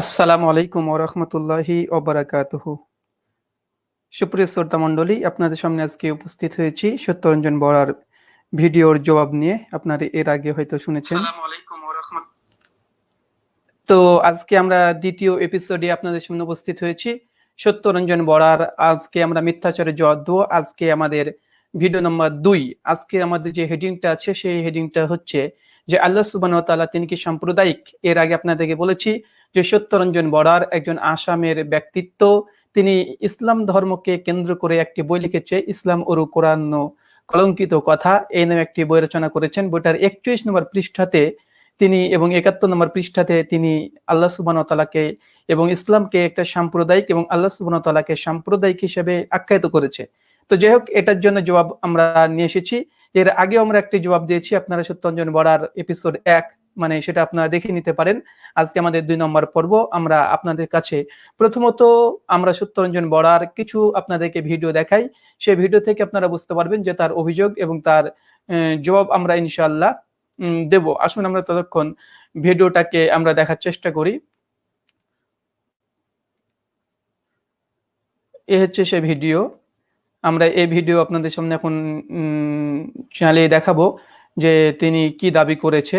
আসসালামু আলাইকুম ওরহমতুল্লাহি ওবরাকাতুহু সুপ্রিয় শ্রোতা মণ্ডলী আপনাদের সামনে আজকে উপস্থিত হয়েছি সত্যরঞ্জন বড়ার ভিডিওর জবাব নিয়ে। আপনারা এর আগে হয়তো শুনেছেন। তো আজকে আমরা দ্বিতীয় এপিসোডে আপনাদের সামনে উপস্থিত হয়েছি। সত্যরঞ্জন বড়ার আজকে আমরা মিথ্যাচারের জবাব দেবো। আজকে আমাদের ভিডিও নম্বর দুই। আজকে আমাদের যে হেডিংটা আছে সেই হেডিংটা হচ্ছে যে আল্লাহ সুবান তাআলা তিনি কি সাম্প্রদায়িক? এর আগে আপনাদেরকে বলেছি যে সত্যরঞ্জন বড়ার একজন আসামের ব্যক্তিত্ব। তিনি ইসলাম ধর্মকে কেন্দ্র করে একটি বই লিখেছে, ইসলাম ওরু কোরআন কলঙ্কিত কথা। এই নামে একটি বই রচনা করেছেন। বইটার একচল্লিশ নম্বর পৃষ্ঠাতে তিনি এবং একাত্তর নম্বর পৃষ্ঠাতে তিনি আল্লাহ সুবান তালাকে এবং ইসলামকে একটা সাম্প্রদায়িক এবং আল্লাহ সুবান তালাকে সাম্প্রদায়িক হিসেবে আখ্যায়িত করেছে। তো যাই হোক, এটার জন্য জবাব আমরা নিয়ে এসেছি। এর আগেও আমরা একটি জবাব দিয়েছি। আপনারা সত্যঞ্জন বড়ার এপিসোড এক মানে সেটা আপনারা দেখে নিতে পারেন। আজকে আমাদের দুই নম্বর পর্ব, আমরা আপনাদের কাছে প্রথমত আমরা সত্যরঞ্জন বড়ার কিছু আপনাদেরকে ভিডিও দেখাই। সেই ভিডিও থেকে আপনারা বুঝতে পারবেন যে তার অভিযোগ এবং তার জবাব আমরা ইনশাল্লাহ দেব। আসুন আমরা ততক্ষণ ভিডিওটাকে আমরা দেখার চেষ্টা করি। এ হচ্ছে সে ভিডিও। আমরা এই ভিডিও আপনাদের সামনে এখন চালিয়ে দেখাবো যে তিনি কি দাবি করেছে।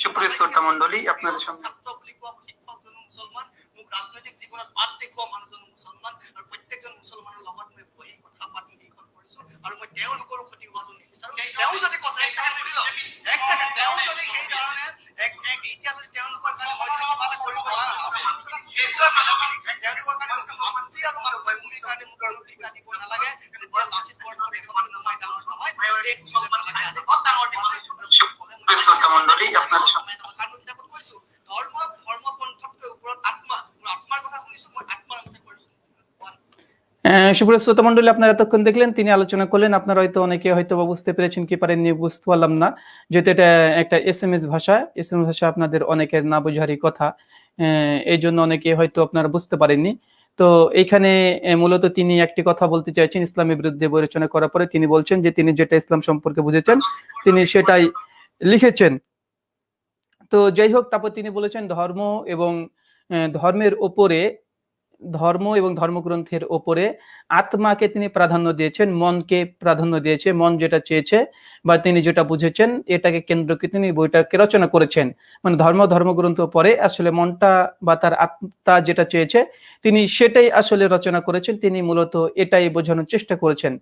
সুপ্রিয় শ্রোতা মন্ডলী আপনাদের সামনে সুপ্রিয় শ্রোতা মন্ডলী আপনারা এতক্ষণ দেখলেন, তিনি আলোচনা করলেন। আপনারা হয়তো অনেকে হয়তো বুঝতে পেরেছেন কি পারেননি বুঝতে পারলাম না। যেহেতু এটা একটা এস এম এস ভাষা এস এম এস ভাষা আপনাদের অনেকের না বোঝারই কথা। এই জন্য অনেকে হয়তো আপনারা বুঝতে পারেননি। তো এখানে মূলত তিনি একটি কথা বলতে চাইছেন, ইসলামের বিরুদ্ধে বিবেচনা করার পরে তিনি বলছেন যে, তিনি যেটা ইসলাম সম্পর্কে বুঝেছেন, তিনি সেটাই লিখেছেন। তো যাই হোক, তারপর তিনি বলেছেন ধর্ম এবং ধর্মের ওপরে ধর্ম এবং ধর্মগ্রন্থের ওপরে আত্মাকে তিনি প্রাধান্য দিয়েছেন, মনকে প্রাধান্য দিয়েছে, মন যেটা চেয়েছে বা তিনি যেটা বুঝেছেন, এটাকে কেন্দ্র করে তিনি বইটাকে রচনা করেছেন। মানে ধর্ম, ধর্মগ্রন্থ পরে আসলে মনটা বা তার আত্মা যেটা চেয়েছে, তিনি সেটাই আসলে রচনা করেছেন, তিনি মূলত এটাই বোঝানোর চেষ্টা করেছেন।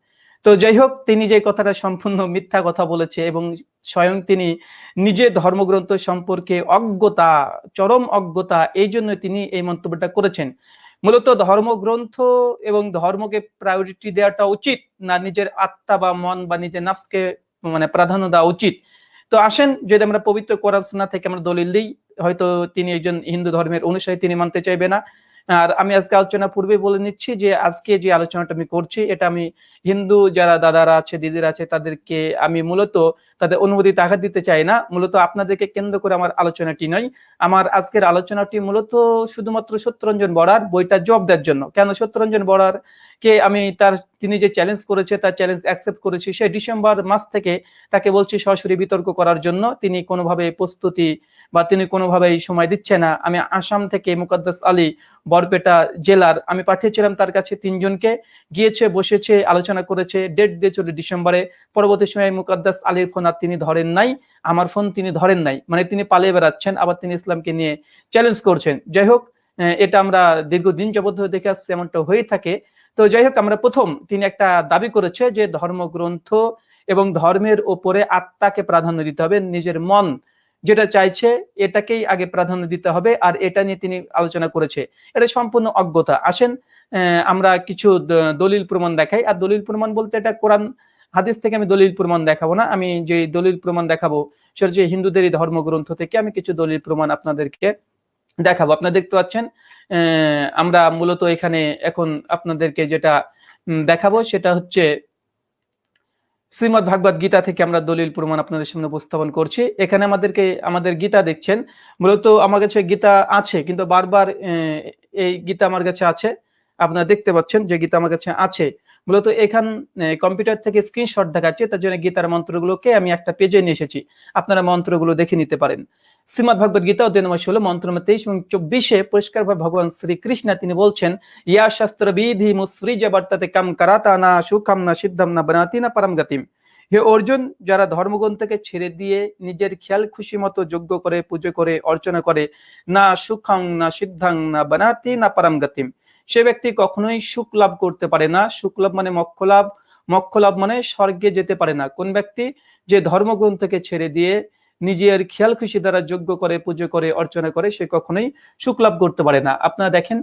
তো যাই হোক, তিনি যে কথাটা সম্পূর্ণ মিথ্যা কথা বলেছে এবং স্বয়ং তিনি নিজে ধর্মগ্রন্থ সম্পর্কে অজ্ঞতা, চরম অজ্ঞতা এই জন্য তিনি এই মন্তব্যটা করেছেন। মূলত ধর্মগ্রন্থ এবং ধর্মকে প্রায়োরিটি দেওয়াটা উচিত না নিজের আত্মা বা মন বা নিজের নাফসকে মানে প্রাধান্য দেওয়া উচিত। তো আসেন, যদি আমরা পবিত্র কোরআন থেকে আমরা দলিল দিই, হয়তো তিনি একজন হিন্দু ধর্মের অনুসারী, তিনি মানতে চাইবে না। আর আমি আজকে আলোচনা পূর্বে বলে নিচ্ছি যে আজকে যে আলোচনাটা আমি করছি, এটা আমি হিন্দু যারা দাদারা আছে, দিদিরা আছে, তাদেরকে আমি মূলত তাদের অনুমতিতে আঘাত দিতে চাই না। মূলত আপনাদেরকে কেন্দ্র করে আমার আলোচনাটি নয়। আমার আজকের আলোচনাটি মূলত শুধুমাত্র সত্যরঞ্জন বড়ার বইটা জব দেওয়ার জন্য। কেন সত্যরঞ্জন বড়ার কে আমি তার, তিনি যে চ্যালেঞ্জ করেছে, তার চ্যালেঞ্জ অ্যাকসেপ্ট করেছি, সেই ডিসেম্বর মাস থেকে তাকে বলছি সরাসরি বিতর্ক করার জন্য। তিনি কোনোভাবে প্রস্তুতি বা তিনি কোনোভাবেই সময় দিচ্ছে না। আমি আসাম থেকে মুকদ্দাস আলী, বরপেটা জেলার, আমি পাঠিয়েছিলাম তার কাছে তিনজনকে। গিয়েছে, বসেছে, আলোচনা করেছে। ডেট দিয়ে চলে ডিসেম্বরে। পরবর্তী সময় মুকদ্দাস আলীর ফোন আর তিনি ধরেন নাই। আমার ফোন তিনি ধরেন নাই। মানে তিনি পালিয়ে বেড়াচ্ছেন, আবার তিনি ইসলামকে নিয়ে চ্যালেঞ্জ করছেন। যাই হোক এটা আমরা দীর্ঘদিন যাবত দেখে আসছি, এমনটা হয়ে থাকে। তো যাই হোক আমরা প্রথম তিনি একটা দাবি করেছে যে ধর্মগ্রন্থ এবং ধর্মের ওপরে আত্মাকে প্রাধান্য দিতে হবে, নিজের মন যেটা চাইছে এটাকেই আগে প্রাধান্য দিতে হবে আর এটা নিয়ে তিনি আলোচনা করেছে। এটা সম্পূর্ণ অজ্ঞতা। আসেন আমরা কিছু দলিল প্রমাণ দেখাই। আর দলিল প্রমাণ বলতে এটা কোরআন হাদিস থেকে আমি দলিল প্রমাণ দেখাবো না। আমি যে দলিল প্রমাণ দেখাবো সেটা হচ্ছে হিন্দুদেরই ধর্মগ্রন্থ থেকে আমি কিছু দলিল প্রমাণ আপনাদেরকে দেখাবো। আপনারা দেখতে পাচ্ছেন আমরা মূলত এখানে এখন আপনাদেরকে যেটা দেখাবো সেটা হচ্ছে শ্রীমদ ভাগবত গীতা থেকে আমরা দলিল প্রমাণ আপনাদের সামনে উপস্থাপন করছি। এখানে আমাদেরকে, আমাদের গীতা দেখছেন। মূলত আমার কাছে গীতা আছে, কিন্তু বারবার এই গীতা আমার কাছে আছে। আপনারা দেখতে পাচ্ছেন যে গীতা আমার কাছে আছে। মূলত এখান কম্পিউটার থেকে স্ক্রিনশট দেখাচ্ছে, তার জন্য গীতার মন্ত্রগুলোকে আমি একটা পেজে নিয়ে এসেছি। আপনারা মন্ত্রগুলো দেখে নিতে পারেন। শ্রীমদ ভগবত গীতা অধ্যায় নম্বর ষোলো, মন্ত্র নম্বর তেইশ এবং চব্বিশে পরিষ্কার ভাবে ভগবান শ্রীকৃষ্ণ, তিনি বলছেন, ইয়া শাস্ত্র বিধি মুসৃজ বর্তাতে কাম করাতা না, সুখাম না, সিদ্ধম না, বনাতি না, পরম গতিম। হে অর্জুন, যারা ধর্মগ্রন্থকে ছেড়ে দিয়ে নিজের খেয়াল খুশি মতো যজ্ঞ করে, পুজো করে, অর্চনা করে, না সুখাং না, সিদ্ধাং না, বানাতি না, পরম গতিম। সে ব্যক্তি কখনোই সুখ লাভ করতে পারে না। সুখ লাভ মানে মক্ষ লাভ। মক্ষ লাভ মানে স্বর্গে যেতে পারে না। কোন ব্যক্তি যে ধর্মগ্রন্থকে ছেড়ে দিয়ে নিজের খেয়াল খুশি দ্বারা যোগ্য করে, পুজো করে, অর্চনা করে সে কখনোই সুখ লাভ করতে পারে না। আপনারা দেখেন,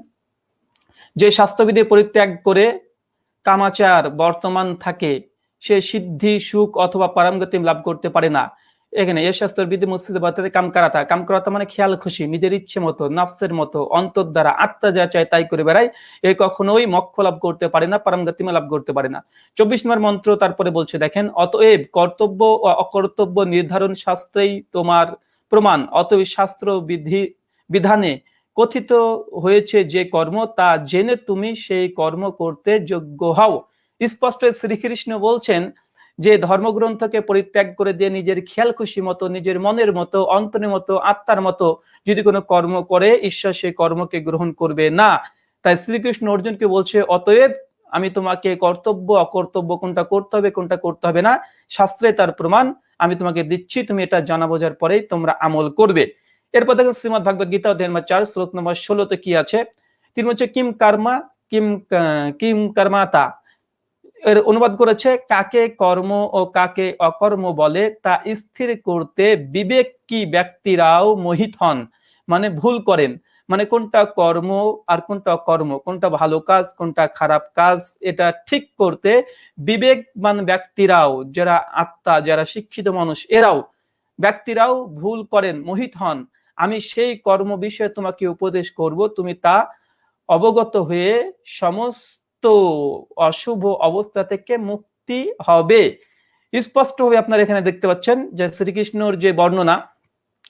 যে স্বাস্থ্যবিধি পরিত্যাগ করে কামাচার বর্তমান থাকে, সে সিদ্ধি, সুখ অথবা পারমগতি লাভ করতে পারে না। এখানে এ শাস্ত্রের বিধি মসজিদে বাতাতে কাম করাতা কাম করাতা মানে খেয়াল, খুশি, নিজের ইচ্ছে মতো, নফসের মতো, অন্তর দ্বারা আত্মা যা চায় তাই করে বেড়ায়। এ কখনোই মক্ষ লাভ করতে পারে না পারমগতিমা লাভ করতে পারে না। চব্বিশ নম্বর মন্ত্র তারপরে বলছে, দেখেন, অতএব কর্তব্য ও অকর্তব্য নির্ধারণ শাস্ত্রেই তোমার প্রমাণ। অতএব শাস্ত্র বিধি, বিধানে কথিত হয়েছে যে কর্ম, তা জেনে তুমি সেই কর্ম করতে যোগ্য হও। স্পষ্ট শ্রীকৃষ্ণ বলছেন যে ধর্মগ্রন্থকে পরিত্যাগ করে দিয়ে নিজের খেয়াল খুশি মতো, নিজের মনের মতো, অন্তরের মতো, আত্মার মতো যদি কোনো কর্ম করে, ঈশ্বর সেই কর্মকে গ্রহণ করবে না। তাই শ্রীকৃষ্ণ অর্জুনকে বলছে, অতএব আমি তোমাকে কর্তব্য, অকর্তব্য কোনটা করতে হবে, কোনটা করতে হবে না। শাস্ত্রে তার প্রমাণ, আমি তোমাকে দিচ্ছি, তুমি এটা জানা বোঝার পরেই তোমরা আমল করবে। এরপর দেখেন শ্রীমদ ভাগবত গীতা অধ্যায় চার, শ্লোক নম্বর ষোলোতে কি আছে? তিনি হচ্ছে কিম কর্মা, কিম কিম কর্মাতা এর অনুবাদ করেছে, কাকে কর্ম ও কাকে অকর্ম বলে তা স্থির করতে বিবেক কি ব্যক্তিরাও মোহিত হন মানে ভুল করেন। মানে কোনটা কর্ম আর কোনটা অকর্ম, কোনটা ভালো কাজ, কোনটা খারাপ কাজ, এটা ঠিক করতে বিবেকবান ব্যক্তিরাও, যারা আত্মা, যারা শিক্ষিত মানুষ, এরাও ব্যক্তিরাও ভুল করেন, মোহিত হন। আমি সেই কর্ম বিষয়ে তোমাকে উপদেশ করব, তুমি তা অবগত হয়ে সমস্ত অশুভ অবস্থা থেকে মুক্তি হবে। স্পষ্টভাবে আপনারা এখানে দেখতে পাচ্ছেন যে শ্রীকৃষ্ণর যে বর্ণনা,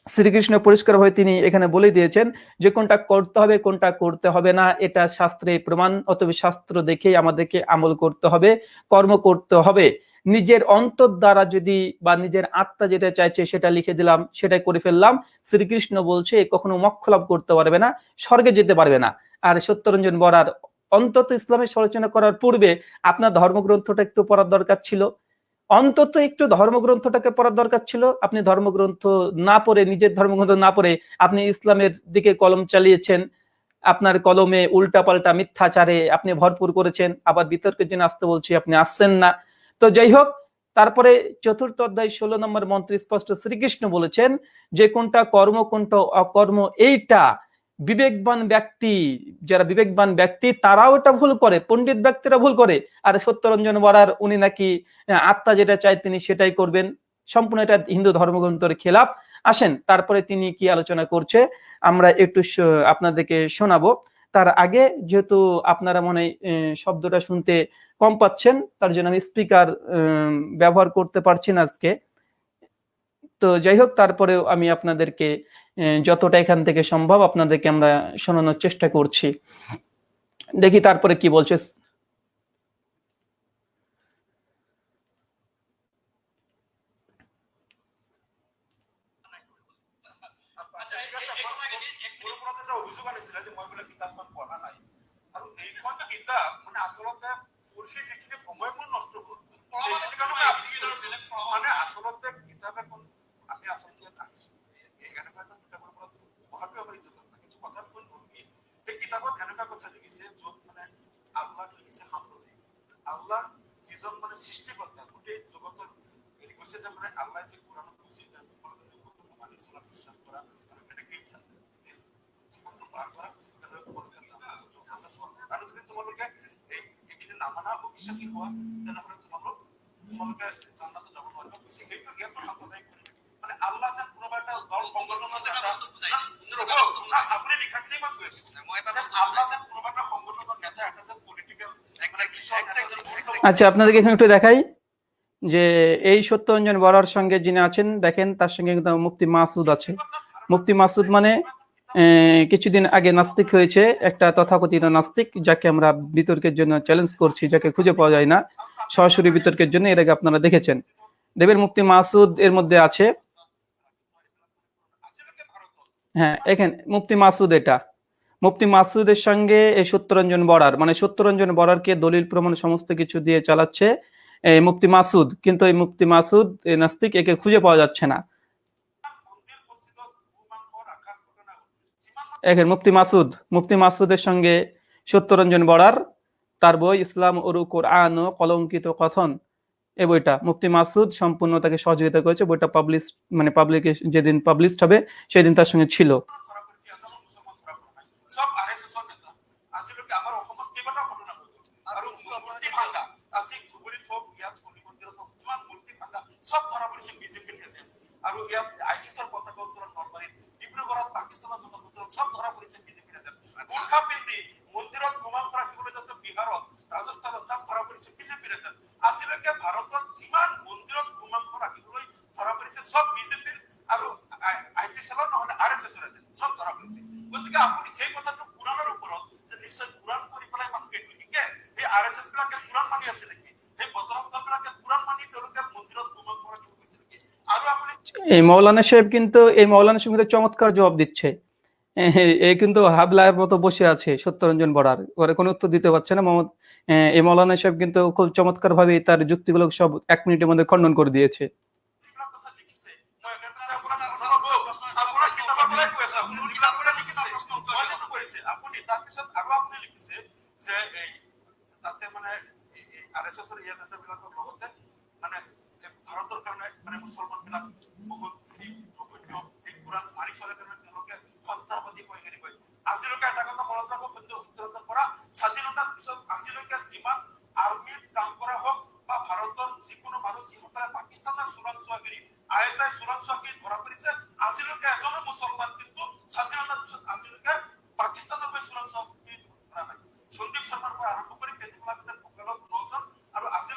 শ্রীকৃষ্ণ পরিষ্কার হয়ে তিনি এখানে বলে দিয়েছেন যে কোনটা করতে হবে, কোনটা করতে হবে না, এটা শাস্ত্রে প্রমাণ, অথবা শাস্ত্র দেখেই আমাদেরকে আমল করতে হবে, কর্ম করতে হবে। নিজের অন্তর দ্বারা যদি বা নিজের আত্মা যেটা চাইছে সেটা লিখে দিলাম, সেটাই করে ফেললাম, শ্রীকৃষ্ণ বলছে, কখনো মক্ষ লাভ করতে পারবে না, স্বর্গে যেতে পারবে না। আর সত্যরঞ্জন বরার অন্তত ইসলামের সমালোচনা করার পূর্বে আপনার ধর্মগ্রন্থটা একটু পড়ার দরকার ছিল। অন্তত একটু ধর্মগ্রন্থটাকে পড়ার দরকার ছিল। আপনি ধর্মগ্রন্থ না পড়ে, নিজের ধর্মগ্রন্থ না পড়ে আপনি ইসলামের দিকে কলম চালিয়েছেন। আপনার কলমে উল্টাপাল্টা মিথ্যাচারে আপনি ভরপুর করেছেন। আবার বিতর্কের জন্য আসতে বলছি, আপনি আসছেন না। তো যাই হোক, তারপরে চতুর্থ অধ্যায় ষোলো নম্বর মন্ত্রী স্পষ্ট শ্রীকৃষ্ণ বলেছেন, যে কোনটা কর্ম, কোনটা অকর্ম, এইটা বিবেকবান ব্যক্তি, যারা বিবেকবান ব্যক্তি, তারাও এটা ভুল করে, পণ্ডিত ব্যক্তিরা ভুল করে। আর সত্যরঞ্জন বরার, উনি নাকি আত্মা যেটা চায় তিনি সেটাই করবেন। সম্পূর্ণ এটা হিন্দু ধর্মগ্রন্থের খেলাফ। আসেন, তারপরে তিনি কি আলোচনা করছে, আমরা একটু আপনাদেরকে শোনাবো। তার আগে যেহেতু আপনারা মনে শব্দটা শুনতে কম পাচ্ছেন, তার জন্য আমি স্পিকার ব্যবহার করতে পারছি না আজকে। তো যাই হোক, তারপরেও আমি আপনাদেরকে যতটা এখান থেকে সম্ভব আপনাদেরকে আমরা শোনানোর চেষ্টা করছি। দেখি তারপরে কি বলছে আচ্ছা ঠিক আছে মোৰ মোৰ ওপৰত এটা অভিযোগ আনিছিলে যে মই বোলে কিতাপখন পঢ়া নাই আৰু এইখন কিতাপ মানে আচলতে পঢ়ি যিখিনি সময় মোৰ নষ্ট হ'ল সেইখিনি কাৰণে মই আপচি কৰিছো মানে আচলতে কিতাপ এখন আমি আচলতে ইয়াত আনিছো এই এনেকুৱা এখন কিতাপৰ ওপৰত পঢ়াটো আমাৰ ইজ্জত নহয় কিন্তু কথাটো কোন হ'ল কি এই কিতাপত এনেকুৱা কথা লিখিছে য'ত মানে আল্লাহ লিখিছে সাম্প্ৰদায়িক আল্লাহ যিজন মানে সৃষ্টিকৰ্তা গোটেই জগতৰ হেৰি কৈছে যে মানে আল্লাহ যে কোৰাণত কৈছে যে যে মানি চলা বিশ্বাস থাকা। জীৱনটো পাৰ কৰা তেনেহ'লে তোমালোকে জান্নাতত যোৱা চোৱা আৰু যদি তোমালোকে এই নামানা অবিশ্বাসী হোৱা তেনেহ'লে তোমালোক তোমালোকে জান্নাতত যাব কৈছে সেইটো পৰিৱেশ মানে আল্লাহ দল সংগঠনৰ এটা নেতা বস্তু বুজাই না, দিম। ৰ'ব, এটা বস্তু বুজাই না, আপুনি লিখাখিনি মই কৈ আছো। মই এটা যে বস্তু আল্লাহ বুজাই যেন কোনোবা এটা সংগঠনৰ নেতা এটা যে exactly, exactly. আচ্ছা আপনাদেরকে এখানে একটু দেখাই। যে এই সত্যরঞ্জন বরার সঙ্গে যিনি আছেন, দেখেন, তার সঙ্গে কিন্তু মাসুদ আছে। মুফতি মাসুদ মানে কিছুদিন আগে নাস্তিক হয়েছে, একটা তথাকথিত নাস্তিক, যাকে আমরা বিতর্কের জন্য চ্যালেঞ্জ করছি, যাকে খুঁজে পাওয়া যায় না, সরাসরি বিতর্কের জন্য, এর আগে আপনারা দেখেছেন। দেবের মুফতি মাসুদ এর মধ্যে আছে। হ্যাঁ এখানে, মুফতি মাসুদ এটা। মুফতি মাসুদের সঙ্গে এই সত্যরঞ্জন বরার মানে সত্যরঞ্জন বরারকে দলিল প্রমাণ সমস্ত কিছু দিয়ে চালাচ্ছে। এই মুফতি মাসুদ, কিন্তু এই মুফতি মাসুদ নাস্তিক একে খুঁজে পাওয়া যাচ্ছে না। এখানে মুফতি মাসুদ, মুফতি মাসুদের সঙ্গে সত্যরঞ্জন বড়ার, তার বই ইসলাম ওরু কোরআন ও কলঙ্কিত কথন এই বইটা। মুফতি মাসুদ সম্পূর্ণ তাকে সহযোগিতা করেছে, বইটা পাবলিশ মানে পাবলিক যেদিন পাবলিশড হবে, সেদিন তার সঙ্গে ছিল। হওক ইয়াত শনি মন্দিৰত হওক যিমান মূৰ্তি ভাঙা চব ধৰা পৰিছে বিজেপিৰ এজেণ্ট আৰু ইয়াত আই চি এছৰ পতাকা উত্তোলন নলবাৰীত ডিব্ৰুগড়ত পাকিস্তানৰ পতাকা উত্তোলন চব ধৰা পৰিছে বিজেপিৰ এজেণ্ট গোৰ্খা পিন্ধি মন্দিৰত গোমাংস ৰাখিবলৈ যাতে বিহাৰত ৰাজস্থানত তাত ধৰা পৰিছে বিজেপিৰ এজেণ্ট আজিলৈকে ভাৰতত যিমান মন্দিৰত গোমাংস ৰাখিবলৈ ধৰা পৰিছে চব বিজেপিৰ আৰু আই টি চেলৰ নহলে আৰ এছ এছৰ এজেণ্ট চব ধৰা পৰিছে। গতিকে আপুনি সেই কথাটো কোৰাণৰ ওপৰত যে নিশ্চয় কোৰাণ পঢ়ি পেলাই মানুহে এইটো শিকে সেই আৰ এছ এছ বিলাকে কোৰাণ মানি আছে নেকি? মানি এই মৌলানা সাহেব কিন্তু এই মৌলানা সাহেব কিন্তু চমৎকার জবাব দিচ্ছে। এ- এ কিন্তু হাবলার মতো বসে আছে সত্যরঞ্জন বড়ার ওরা কোনো উত্তর দিতে পারছে না মোহাম্মদ। এ, এই মৌলানা সাহেব কিন্তু খুব চমৎকার ভাবে তার যুক্তিগুলো সব এক মিনিটের মধ্যে খণ্ডন করে দিয়েছে। আপুনি আৰু আপুনি লিখিছে যে এই তাতে মানে আৰ এছ এছৰ এজেণ্ট বিলাকৰ লগতে মানে ভাৰতৰ কাৰণে মানে মুছলমান বিলাক বহুত হেৰি জঘন্য এই কোৰাণ মানি চলে কাৰণে তেওঁলোকে সন্ত্ৰাসবাদী হৈ হেৰি হয় আজিলৈকে এটা কথা মনত ৰাখক সত্য সত্যৰঞ্জন পৰা স্বাধীনতাৰ পিছত আজিলৈকে যিমান আৰ্মীত কাম কৰা হওক বা ভাৰতৰ যিকোনো মানুহ যিসকলে পাকিস্তানৰ চোৰাংচোৱাগিৰি আই এছ আই চোৰাংচোৱাগিৰি ধৰা পৰিছে আজিলৈকে এজনো মুছলমান কিন্তু স্বাধীনতাৰ পিছত আজিলৈকে পাকিস্তানৰ হৈ চোৰাংচোৱাগিৰি ধৰা নাই। সন্দীপ শৰ্মাৰ পৰা আৰম্ভ কৰি নজন আৰু আজিলৈকে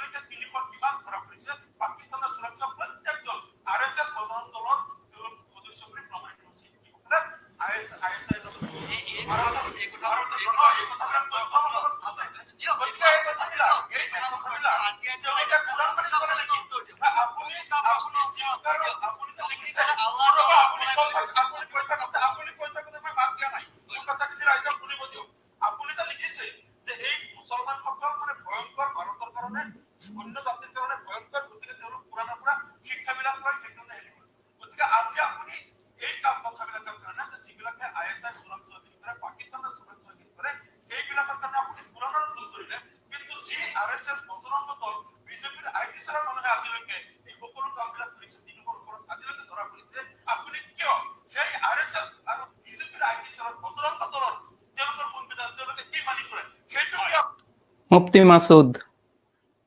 মুফতি মাসুদ,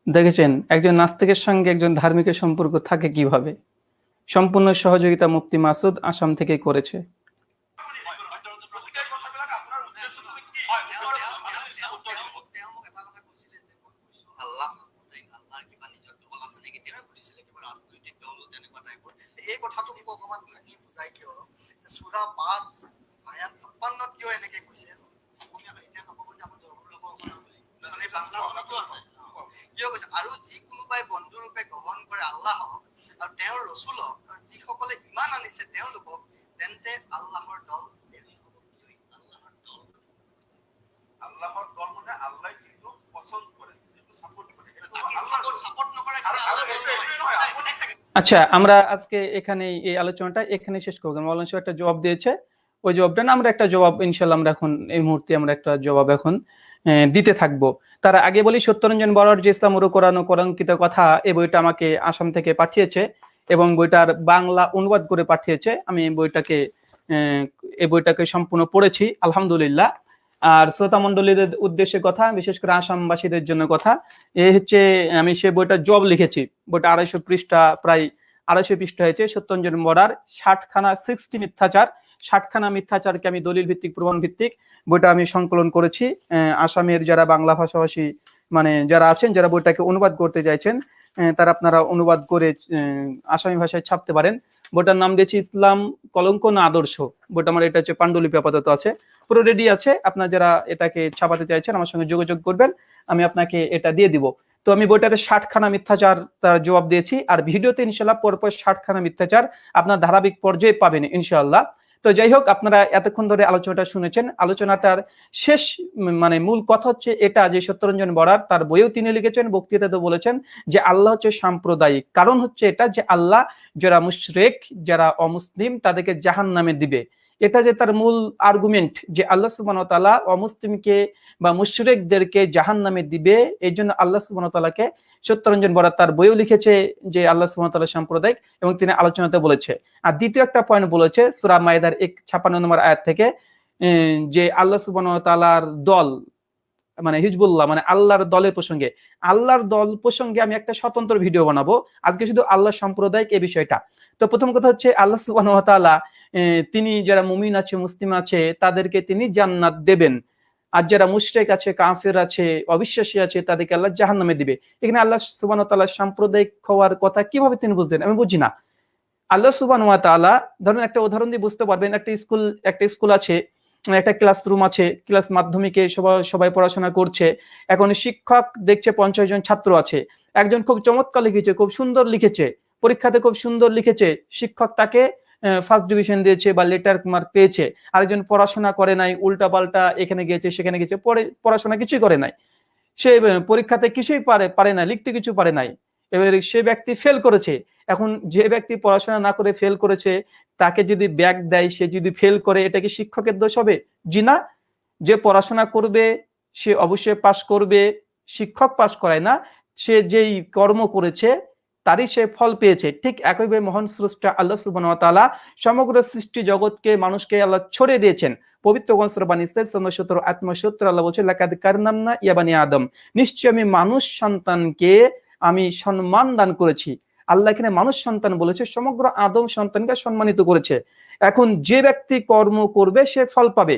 দেখেছেন? একজন নাস্তিকের সঙ্গে একজন ধার্মিকের সম্পর্ক থাকে কীভাবে? সম্পূর্ণ সহযোগিতা মুফতি মাসুদ আসাম থেকে করেছে আপুনি গতিকে এই কথাবিলাক আপোনাৰ উদ্দেশ্যটো কি তেওঁ মোক এটা কথা কৈছিলে যে মই কৈছো আল্লাহ মাহমুদ আল্লাহৰ কিবা নিজৰ দল আছে নেকি তেওঁ সুধিছিলে কিবা ৰাজনৈতিক দল তেনেকুৱা টাইপৰ এই কথাটো মোক অকমান ভাঙি বুজাই কিয় যে চুৰা পাঁচ আয়াত ছাপ্পান্নত কিয় এনেকে কৈছে অসমীয়া এতিয়া নক'ব যে আমাৰ জৰুৰ ল'ব অসমীয়া বুলি মানে বাংলা ভাষাটো আছে কিয় কৈছে আৰু যি কোনোবাই বন্ধুৰূপে গ্ৰহণ কৰে আল্লাহক আৰু তেওঁৰ ৰচুলক আৰু যিসকলে ইমান আনিছে তেওঁলোকক তেন্তে আল্লাহৰ দল আল্লাহৰ মানে আল্লাহ যিটো পচন্দ কৰে যিটো কৰে আচ্ছা আমরা আজকে এখানে এই আলোচনাটা এখানে শেষ করব। মৌলানা সাহেব একটা জবাব দিয়েছে। ওই জবাবটা না আমরা একটা জবাব ইনশাল্লাহ আমরা এখন এই মুহূর্তে আমরা একটা জবাব এখন আহ, দিতে থাকব। তার আগে বলি, সত্যরঞ্জন বড়ার যে ইসলাম কোরআন কোরআনকিত কথা এই বইটা আমাকে আসাম থেকে পাঠিয়েছে এবং বইটার বাংলা অনুবাদ করে পাঠিয়েছে। আমি বইটাকে এই বইটাকে সম্পূর্ণ পড়েছি, আলহামদুলিল্লাহ। আর শ্রোতা মন্ডলীদের উদ্দেশ্যে কথা, বিশেষ করে আসামবাসীদের জন্য কথা, এ হচ্ছে, আমি সে বইটা জব লিখেছি। বইটা আড়াইশো পৃষ্ঠা, প্রায় আড়াইশো পৃষ্ঠা হয়েছে সত্যঞ্জন বর্ডার ষাটখানা সিক্সটি মিথ্যাচার। ষাটখানা মিথ্যাচারকে আমি দলিল ভিত্তিক প্রমাণ ভিত্তিক বইটা আমি সংকলন করেছি। আসামের যারা বাংলা ভাষাভাষী মানে যারা আছেন, যারা বইটাকে অনুবাদ করতে চাইছেন তারা আপনারা অনুবাদ করে আসামি ভাষায় ছাপতে পারেন। বইটার নাম দিয়েছি ইসলাম কলঙ্ক না আদর্শ। বইটা আমার, এটা হচ্ছে পাণ্ডুলিপি আপাতত আছে। পুরো রেডি আছে। আপনারা যারা এটাকে ছাপাতে চাইছেন, আমার সঙ্গে যোগাযোগ করবেন। আমি আপনাকে এটা দিয়ে দিব। তো আমি বইটাতে ষাটখানা মিথ্যাচার তার জবাব দিয়েছি। আর ভিডিওতে ইনশাল্লাহ পরপর ষাটখানা মিথ্যাচার আপনার ধারাবাহিক পর্যায়ে পাবেন, ইনশাআল্লাহ। তো যাই হোক আপনারা এতক্ষণ ধরে আলোচনাটা শুনেছেন। আলোচনাটার শেষ মানে মূল কথা হচ্ছে এটা যে সত্যরঞ্জন বরার, তার বইয়েও তিনি লিখেছেন বক্তৃতাতে বলেছেন যে আল্লাহ হচ্ছে সাম্প্রদায়িক। কারণ হচ্ছে এটা যে আল্লাহ যারা মুশরেক, যারা অমুসলিম, তাদেরকে জাহান নামে দিবে। এটা যে তার মূল আর্গুমেন্ট যে আল্লাহ ওয়া অমুসলিমকে বা মুশরেকদেরকে জাহান নামে দিবে এই জন্য আল্লাহ তাআলাকে সত্যরঞ্জন বরা তার বইও লিখেছে যে আল্লাহ ওয়া সাম্প্রদায়িক এবং তিনি আলোচনাতে বলেছে। আর দ্বিতীয় একটা পয়েন্ট বলেছে সূরা মায়েদার এক ছাপ্পান্ন নম্বর আয়াত থেকে যে আল্লাহ সুবহানাহু ওয়া তাআলার দল মানে হিজবুল্লাহ মানে আল্লাহর দলের প্রসঙ্গে আল্লাহর দল প্রসঙ্গে আমি একটা স্বতন্ত্র ভিডিও বানাবো। আজকে শুধু আল্লাহ সাম্প্রদায়িক এই বিষয়টা। তো প্রথম কথা হচ্ছে আল্লাহ আহ, তিনি যারা মুমিন আছে মুসলিম আছে তাদেরকে তিনি জান্নাত দেবেন। আর যারা মুশরিক আছে, কাফের আছে, অবিশ্বাসী আছে, তাদেরকে আল্লাহ জাহান্নামে দিবে। এখানে আল্লাহ ওয়া সাম্প্রদায়িক হওয়ার কথা কীভাবে তিনি বুঝলেন? আমি বুঝি না। আল্লাহ সুবহানাহু ওয়া তাআলা, ধরুন একটা উদাহরণ দিয়ে বুঝতে পারবেন, একটা স্কুল একটা স্কুল আছে, একটা ক্লাসরুম আছে, ক্লাস মাধ্যমিকে সবাই সবাই পড়াশোনা করছে, এখন শিক্ষক দেখছে পঞ্চাশ জন ছাত্র আছে, একজন খুব চমৎকার লিখেছে, খুব সুন্দর লিখেছে, পরীক্ষাতে খুব সুন্দর লিখেছে, শিক্ষক তাকে ফার্স্ট ডিভিশন দিয়েছে বা লেটার মার্ক পেয়েছে। আরেকজন পড়াশোনা করে নাই, উল্টা পাল্টা এখানে গিয়েছে, সেখানে গেছে পরে পড়াশোনা কিছুই করে নাই। সে পরীক্ষাতে কিছুই পারে পারে না, লিখতে কিছু পারে নাই। এবার সে ব্যক্তি ফেল করেছে। এখন যে ব্যক্তি পড়াশোনা না করে ফেল করেছে, তাকে যদি ব্যাগ দেয়, সে যদি ফেল করে, এটা কি শিক্ষকের দোষ হবে? জি না। যে পড়াশোনা করবে, সে অবশ্যই পাশ করবে। শিক্ষক পাশ করায় না। সে যেই কর্ম করেছে তারই সে ফল পেয়েছে। ঠিক একইভাবে মহান স্রষ্টা আল্লাহ সুবাহতালা সমগ্র সৃষ্টি জগৎকে মানুষকে আল্লাহ ছড়িয়ে দিয়েছেন। পবিত্র গ্রন্থ বাণী সত্তর আত্মসত্তর আল্লাহ বলছে লাকাদ কারনামনা ইয়াবানি আদম। নিশ্চয় আমি মানুষ সন্তানকে আমি সম্মান দান করেছি। আল্লাহ এখানে মানুষ সন্তান বলেছে, সমগ্র আদম সন্তানকে সম্মানিত করেছে। এখন যে ব্যক্তি কর্ম করবে, সে ফল পাবে।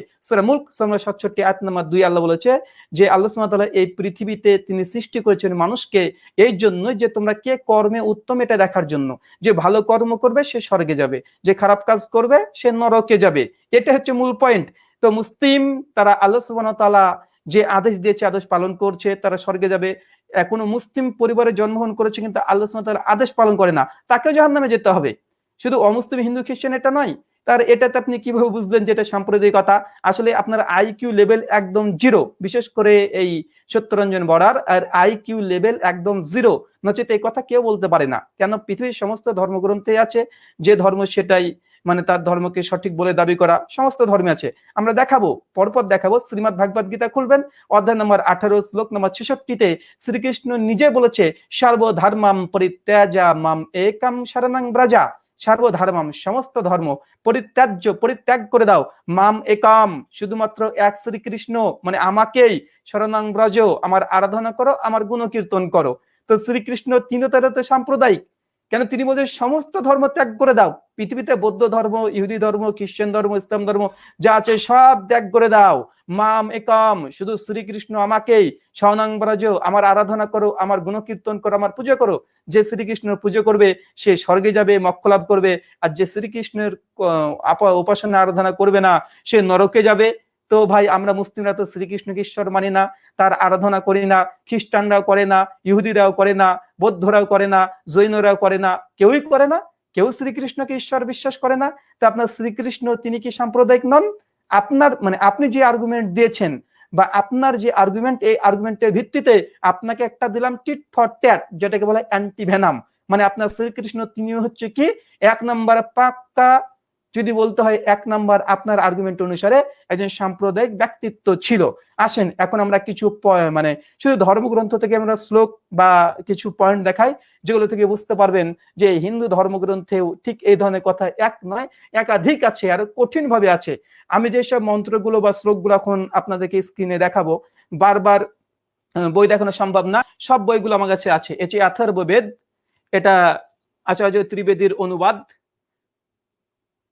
সাতষট্টি, আয়াত নাম্বার দুই, আল্লাহ বলেছে যে, আল্লাহ সুবহানাহু এই পৃথিবীতে তিনি সৃষ্টি করেছেন মানুষকে এই জন্য যে তোমরা কে কর্মে উত্তম এটা দেখার জন্য। যে ভালো কর্ম করবে, সে স্বর্গে যাবে। যে খারাপ কাজ করবে, সে নরকে যাবে। এটা হচ্ছে মূল পয়েন্ট তো মুসলিম, তারা আল্লাহ সুবহানাহু ওয়া তাআলা যে আদেশ দিয়েছে, আদেশ পালন করছে, তারা স্বর্গে যাবে। কোনো মুসলিম পরিবারে জন্মগ্রহণ করেছে, কিন্তু আল্লাহ তাআলা আদেশ পালন করে না। তাকেও জাহান্নামে যেতে হবে। শুধু অমুসলিম হিন্দু খ্রিস্টান এটা নয়, তার এটাতে আপনি কীভাবে বুঝলেন যেটা সাম্প্রদায়িকতা আসলে আপনার আইকিউ লেভেল একদম জিরো বিশেষ করে এই সত্যরঞ্জন বরার আর আইকিউ লেভেল একদম জিরো নচেত এই কথা কেউ বলতে পারে না। কেন? পৃথিবীর সমস্ত ধর্মগ্রন্থে আছে, যে ধর্ম সেটাই মানে তার ধর্মকে সঠিক বলে দাবি করা, সমস্ত ধর্মে আছে। আমরা দেখাবো, পরপর দেখাবো, শ্রীমদ ভাগবত গীতা খুলবেন, অধ্যায় নম্বর আঠারো, শ্লোক নম্বর ছেষট্টিতে শ্রীকৃষ্ণ নিজে বলেছে, সর্বধর্মাম পরিত্যাজা মাম একাম শরণাং ব্রাজা। সর্বধর্মাম সমস্ত ধর্ম পরিত্যাজ্য, পরিত্যাগ করে দাও। মাম একাম, শুধুমাত্র এক শ্রীকৃষ্ণ মানে আমাকেই। শরণাং ব্রজ, আমার আরাধনা করো, আমার গুণকীর্তন করো। তো শ্রীকৃষ্ণ তিনি তারা তো সাম্প্রদায়িক কেন তিনি বলছেন, সমস্ত ধর্ম ত্যাগ করে দাও। পৃথিবীতে বৌদ্ধ ধর্ম, ইহুদি ধর্ম খ্রিস্টান ধর্ম, ইসলাম ধর্ম যা আছে সব ত্যাগ করে দাও। মাম একম, শুধু শ্রীকৃষ্ণ আমাকেই। স্বনাং ব্রজ আমার আরাধনা করো, আমার গুণকীর্তন করো, আমার পুজো করো। যে শ্রীকৃষ্ণের পুজো করবে, সে স্বর্গে যাবে, মক্ষ লাভ করবে। আর যে শ্রীকৃষ্ণের উপাসনা আরাধনা করবে না, সে নরকে যাবে। তো ভাই, আমরা মুসলিমরা তো শ্রীকৃষ্ণকে ঈশ্বর মানি না, তার আরাধনা করি না, খ্রিস্টানরাও করে না, ইহুদিরাও করে না, বৌদ্ধরাও করে না, জৈনরাও করে না, কেউই করে না, কেউ শ্রীকৃষ্ণকে ঈশ্বর বিশ্বাস করে না। তো আপনার শ্রীকৃষ্ণ, তিনি কি সাম্প্রদায়িক নন? আপনার মানে আপনি যে আর্গুমেন্ট দিয়েছেন বা আপনার যে আর্গুমেন্ট এই আর্গুমেন্টের ভিত্তিতে আপনাকে একটা দিলাম টিট ফর ট্যাট যেটাকে বলে অ্যান্টি ভেনাম মানে আপনার শ্রীকৃষ্ণ তিনি হচ্ছে কি? এক নম্বর পাক্কা যদি বলতে হয় এক নাম্বার আপনার আর্গুমেন্ট অনুসারে একজন সাম্প্রদায়িক ব্যক্তিত্ব ছিল। আসেন, এখন আমরা কিছু মানে শুধু ধর্মগ্রন্থ থেকে আমরা শ্লোক বা কিছু পয়েন্ট দেখাই, যেগুলো থেকে বুঝতে পারবেন যে হিন্দু ধর্মগ্রন্থেও ঠিক এই ধরনের কথা এক নয়, একাধিক আছে, আর কঠিন ভাবে আছে। আমি যেসব মন্ত্রগুলো বা শ্লোকগুলো এখন আপনাদেরকে স্ক্রিনে দেখাবো, বারবার বই দেখানো সম্ভব না, সব বইগুলো আমার কাছে আছে। এটি অথর্ববেদ এটা আচার্য ত্রিবেদীর অনুবাদ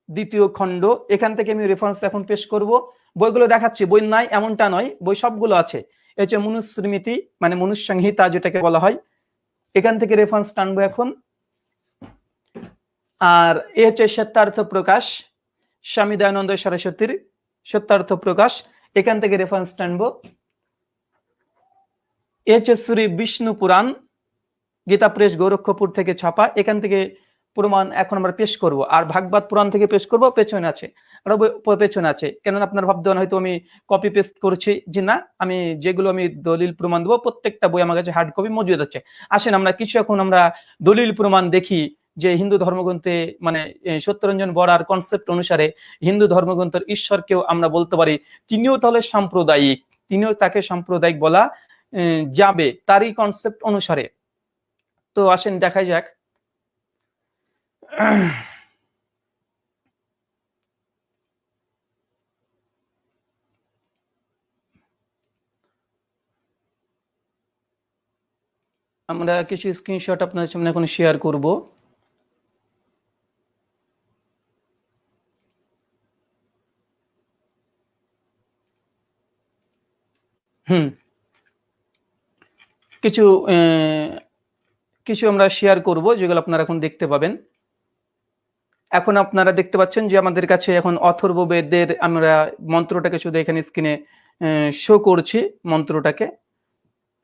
দ্বিতীয় খণ্ড। এখান থেকে আমি রেফারেন্স এখন পেশ করব। বইগুলো দেখাচ্ছি। বই নাই, এমনটা নয়। বই সবগুলো আছে। এ হচ্ছে মনুস্মৃতি মানে মনুসংহিতা যেটাকে বলা হয়, এখান থেকে রেফারেন্স টানবো এখন। আর এ হচ্ছে সত্যার্থ প্রকাশ, স্বামী দয়ানন্দ সরস্বতীর সত্যার্থ প্রকাশ। এখান থেকে রেফারেন্স টানবো এ হচ্ছে শ্রী বিষ্ণু পুরাণ গীতা প্রেস গোরক্ষপুর থেকে ছাপা। এখান থেকে প্রমাণ এখন আমরা পেশ করব। আর ভাগবাদ পুরাণ থেকে পেশ করব, পেছনে আছে। পেছনে আছে। কেননা আপনার ভাবতে হয়তো আমি কপি পেস্ট করছি যে না, আমি যেগুলো আমি দলিল প্রমাণ দেবো, প্রত্যেকটা বই আমার কাছে হার্ড কপি মজুদ আছে। আসেন আমরা কিছু এখন আমরা দলিল প্রমাণ দেখি যে হিন্দু ধর্মগ্রন্থে মানে সত্যরঞ্জন বড়ার কনসেপ্ট অনুসারে হিন্দু ধর্মগ্রন্থের ঈশ্বরকেও আমরা বলতে পারি, তিনিও তাহলে সাম্প্রদায়িক, তিনিও তাকে সাম্প্রদায়িক বলা যাবে তারই কনসেপ্ট অনুসারে। তো আসেন দেখা যাক। আমরা কিছু স্ক্রিনশট আপনাদের সামনে এখন শেয়ার করব। হুম। কিছু কিছু আমরা শেয়ার করব যেগুলো আপনারা এখন দেখতে পাবেন। এখন আপনারা দেখতে পাচ্ছেন যে আমাদের কাছে এখন অথর্ব বেদের আমরা মন্ত্রটাকে শুধু এখানে স্ক্রিনে শো করছি মন্ত্রটাকে।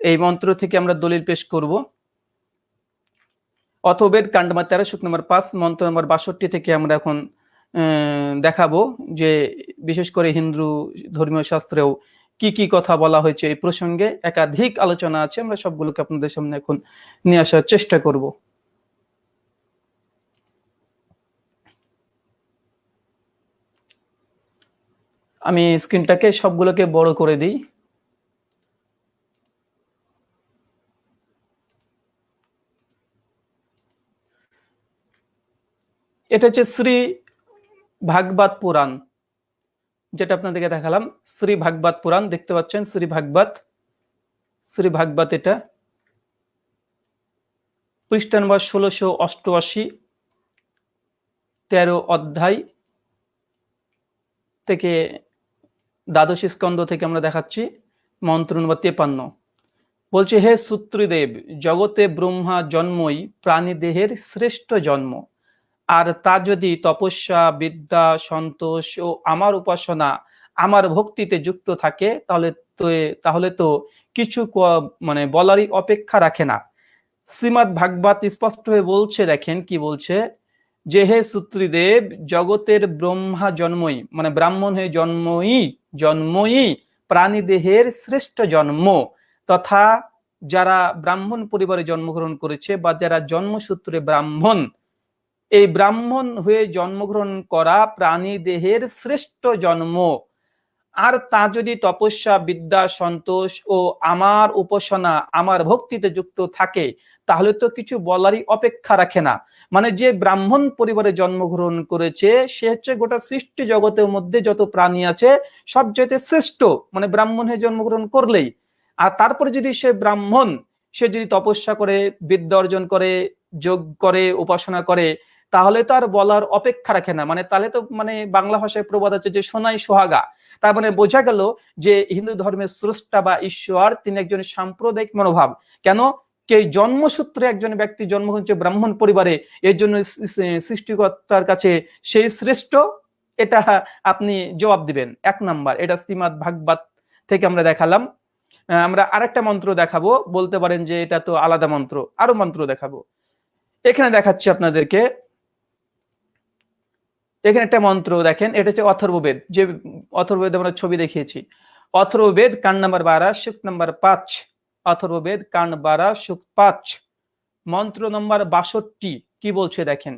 এই মন্ত্র থেকে আমরা দলিল পেশ করব। অথবেদ কাণ্ড নম্বর তেরো শুক নম্বর পাঁচ, মন্ত্র নম্বর বাষট্টি থেকে আমরা এখন দেখাবো যে বিশেষ করে হিন্দু ধর্মীয় শাস্ত্রেও কি কি কথা বলা হয়েছে এই প্রসঙ্গে। একাধিক আলোচনা আছে, আমরা সবগুলোকে আপনাদের সামনে এখন নিয়ে আসার চেষ্টা করব। আমি স্ক্রিনটাকে সবগুলোকে বড় করে দিই। এটা হচ্ছে শ্রী ভাগবত পুরাণ, যেটা আপনাদেরকে দেখালাম। শ্রী ভাগবত পুরাণ, দেখতে পাচ্ছেন? শ্রী ভাগবত শ্রী ভাগবত এটা। পৃষ্ঠা নম্বর ষোলোশো অষ্টআশি, তেরো অধ্যায় থেকে দ্বাদশ স্কন্ধ থেকে আমরা দেখাচ্ছি, মন্ত্র নম্বর তেপান্ন। বলছে, হে সূত্রদেব, জগতে ব্রহ্মা জন্মই প্রাণী দেহের শ্রেষ্ঠ জন্ম। আর তা যদি তপস্যা, বিদ্যা, সন্তোষ ও আমার উপাসনা আমার ভক্তিতে যুক্ত থাকে, তাহলে তো তাহলে তো কিছু মানে বলারই অপেক্ষা রাখে না। শ্রীমৎ ভাগবত হয়ে বলছে, দেখেন কি বলছে, যে হে সূত্রীদেব, জগতের ব্রহ্মা জন্মই মানে ব্রাহ্মণ হয়ে জন্মই জন্মই প্রাণী দেহের শ্রেষ্ঠ জন্ম। তথা যারা ব্রাহ্মণ পরিবারে জন্মগ্রহণ করেছে বা যারা জন্মসূত্রে ব্রাহ্মণ, এই ব্রাহ্মণ হয়ে জন্মগ্রহণ করা প্রাণী দেহের শ্রেষ্ঠ জন্ম। আর তা যদি তপস্যা, বিদ্যা, সন্তোষ ও আমার উপাসনা, আমার ভক্তিতে যুক্ত থাকে তাহলে তো কিছু বলারই অপেক্ষা রাখে না। মানে যে ব্রাহ্মণ পরিবারে জন্মগ্রহণ করেছে, সে হচ্ছে গোটা সৃষ্টি জগতের মধ্যে যত প্রাণী আছে, সব সবচেয়ে শ্রেষ্ঠ। মানে ব্রাহ্মণ হয়ে জন্মগ্রহণ করলেই। আর তারপরে যদি সে ব্রাহ্মণ, সে যদি তপস্যা করে, বিদ্যা অর্জন করে, যোগ করে, উপাসনা করে, তাহলে তো আর বলার অপেক্ষা রাখে না। মানে তাহলে তো মানে বাংলা ভাষায় প্রবাদ আছে যে, সোনাই সোহাগা। তার মানে বোঝা গেল যে হিন্দু ধর্মের স্রষ্টা বা ঈশ্বর, তিনি একজন সাম্প্রদায়িক মনোভাব। কেন? কে জন্মসূত্রে একজন ব্যক্তি জন্ম হচ্ছে ব্রাহ্মণ পরিবারে, এর জন্য সৃষ্টিকর্তার কাছে সেই শ্রেষ্ঠ? এটা আপনি জবাব দিবেন। এক নাম্বার, এটা শ্রীমৎ ভাগবত থেকে আমরা দেখালাম। আমরা আরেকটা মন্ত্র দেখাবো। বলতে পারেন যে এটা তো আলাদা মন্ত্র, আরও মন্ত্র দেখাবো। এখানে দেখাচ্ছি আপনাদেরকে, এখানে একটা মন্ত্র দেখেন, এটা হচ্ছে অথর্ববেদ। যে অথর্ববেদ আমরা ছবি দেখিয়েছি। অথর্ববেদ কান নাম্বার বারা? শুক নাম্বার পাঁচ। অথর্ববেদ কান বারা শুক পাঁচ। মন্ত্র নম্বর বাষট্টি, কি বলছে দেখেন?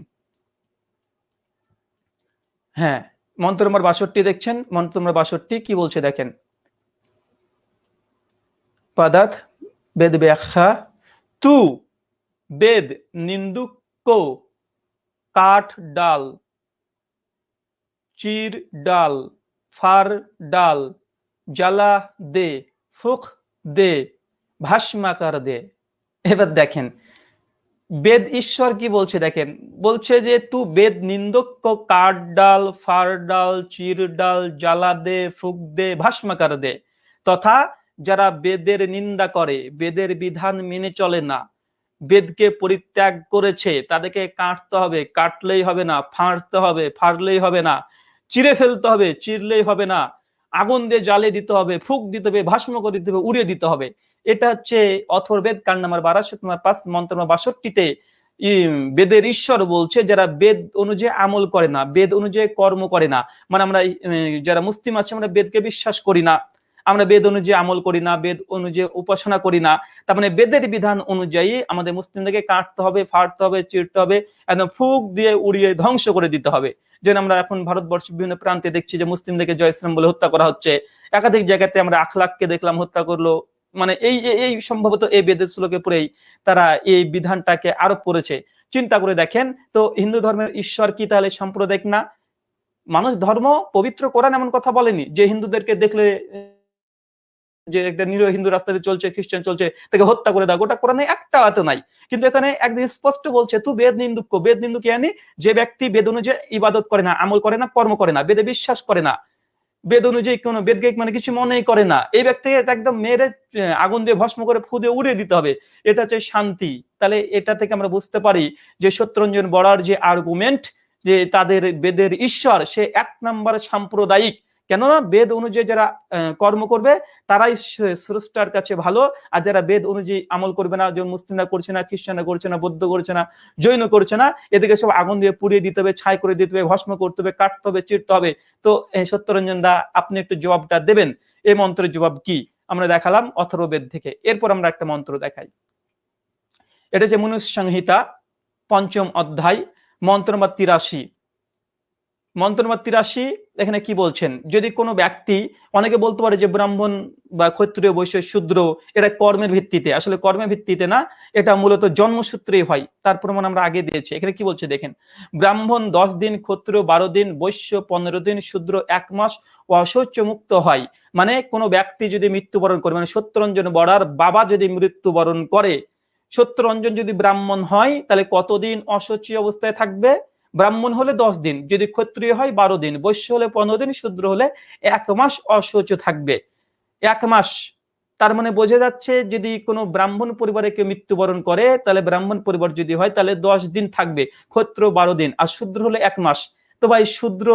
হ্যাঁ মন্ত্র নম্বর বাষট্টি দেখছেন? মন্ত্র নম্বর বাষট্টি, কি বলছে দেখেন? পদার্থ বেদ ব্যাখ্যা, তু বেদ নিন্দুক কাঠ ডাল, চির ডাল, ফার ডাল, জ্বালা দে, ফুক দে। ভাস্মাকার দে এবার দেখেন, বেদ ঈশ্বর কি বলছে দেখেন, বলছে যে, তু বেদ নিন্দক কাঠ ডাল ফার ডাল চির ডাল জ্বালা দে ফুক দে ভাস্মাকার দে তথা যারা বেদের নিন্দা করে, বেদের বিধান মেনে চলে না, বেদকে পরিত্যাগ করেছে, তাদেরকে কাটতে হবে, কাটলেই হবে না, ফাঁড়তে হবে, ফাড়লেই হবে না চিরে ফেলতে হবে চিরলেই হবে না, আগুন দিয়ে জ্বালিয়ে দিতে হবে, ফুক দিতে হবে ভাস্ম করে দিতে হবে, উড়িয়ে দিতে হবে। এটা হচ্ছে অথর্বেদ কাণ্ড নাম্বার বারাশো তোমার পাঁচ মন্ত্র নাম্বার বাষট্টিতে বেদের ঈশ্বর বলছে, যারা বেদ অনুযায়ী আমল করে না, বেদ অনুযায়ী কর্ম করে না মানে আমরা যারা মুসলিম আছে, আমরা বেদকে বিশ্বাস করি না, আমরা বেদ অনুযায়ী আমল করি না, বেদ অনুযায়ী উপাসনা করি না, তার মানে বেদের বিধান অনুযায়ী আমাদের মুসলিমদেরকে কাটতে হবে, ফাটতে হবে, চিরতে হবে, একদম ফুক দিয়ে উড়িয়ে ধ্বংস করে দিতে হবে। যেন আমরা এখন ভারতবর্ষের বিভিন্ন প্রান্তে দেখছি যে মুসলিমদেরকে জয় ইসলাম বলে হত্যা করা হচ্ছে। একাধিক জায়গাতে আমরা আখলাককে দেখলাম হত্যা করল মানে এই, এই- সম্ভবত এই বেদের শ্লোকে পড়েই তারা এই বিধানটাকে আরোপ করেছে। চিন্তা করে দেখেন, তো হিন্দু ধর্মের ঈশ্বর কি তাহলে সাম্প্রদায়িক না? মানুষ ধর্ম পবিত্র কোরআন এমন কথা বলেনি। যে হিন্দুদেরকে দেখলে, যে একটা নিরীহ হিন্দু রাস্তাতে চলছে, খ্রিস্টান চলছে, তাকে হত্যা করে দাও, গোটা কোরআনে একটা এত নাই। কিন্তু এখানে একদিন স্পষ্ট বলছে, তু বেদ নিন্দুক বেদ নিন্দুক ইয়ানি যে ব্যক্তি বেদ অনুযায়ী ইবাদত করে না, আমল করে না, কর্ম করে না, বেদে বিশ্বাস করে না। বেদ অনুযায়ী কোনো বেদকে মানে কিছু মনেই করে না। এই ব্যক্তিকে একদম মেরে আগুন দিয়ে ভস্ম করে ফুদে উড়ে উড়িয়ে দিতে হবে। এটা হচ্ছে শান্তি। তাহলে এটা থেকে আমরা বুঝতে পারি যে সত্যরঞ্জন বড়ার যে আর্গুমেন্ট যে তাদের বেদের ঈশ্বর, সে এক নাম্বার সাম্প্রদায়িক কেননা বেদ অনুযায়ী যারা কর্ম করবে, তারাই স্রষ্টার কাছে ভালো। আর যারা বেদ অনুযায়ী আমল করবে না, যেমন মুসলিমরা করছে না, খ্রিস্টানরা করছে না, বৌদ্ধ করছে না, জৈন করছে না এদিকে সব আগুন দিয়ে পুড়িয়ে দিতে হবে, ছাই করে দিতে হবে, ভস্ম করতে হবে, কাটতে হবে, চিরতে হবে। তো সত্যরঞ্জন দা, আপনি একটু জবাবটা দেবেন। এই মন্ত্রের জবাব কি? আমরা দেখালাম অথর্ববেদ থেকে। এরপর আমরা একটা মন্ত্র দেখাই। এটা যে মনুষ্য সংহিতা পঞ্চম অধ্যায়, মন্ত্র নম্বর তিরাশি। মন্ত্র নম্বর তিরাশি, এখানে কি বলছেন? যদি কোনো ব্যক্তি, অনেকে বলতে পারে যে ব্রাহ্মণ বা ক্ষত্রিয়, বৈশ্য, শূদ্র, এটা কর্মের ভিত্তিতে। আসলে কর্মের ভিত্তিতে না, এটা মূলত জন্মসূত্রেই হয়। তার প্রমাণ আমরা আগে দিয়েছি। এখানে কি বলছে দেখেন? ব্রাহ্মণ দশ দিন, ক্ষত্রিয় বারো দিন, বৈশ্য পনেরো দিন, শূদ্র এক মাস অশৌচ মুক্ত হয়। মানে কোনো ব্যক্তি যদি মৃত্যুবরণ করে মানে সত্যরঞ্জন বড়ার বাবা যদি মৃত্যুবরণ করে, সত্যরঞ্জন যদি ব্রাহ্মণ হয়, তাহলে কতদিন অশৌচী অবস্থায় থাকবে? ব্রাহ্মণ হলে দশ দিন, যদি ক্ষত্রিয় হয় বারো দিন, বৈশ্য হলে পনেরো দিন, শূদ্র হলে এক মাস অশৌচ থাকবে। এক মাস, তার মানে বোঝা যাচ্ছে যদি কোনো ব্রাহ্মণ পরিবারে কেউ মৃত্যুবরণ করে, তাহলে ব্রাহ্মণ পরিবার যদি হয়, তাহলে দশ দিন থাকবে, ক্ষত্র বারো দিন, আর শূদ্র হলে এক মাস। তো ভাই, শূদ্র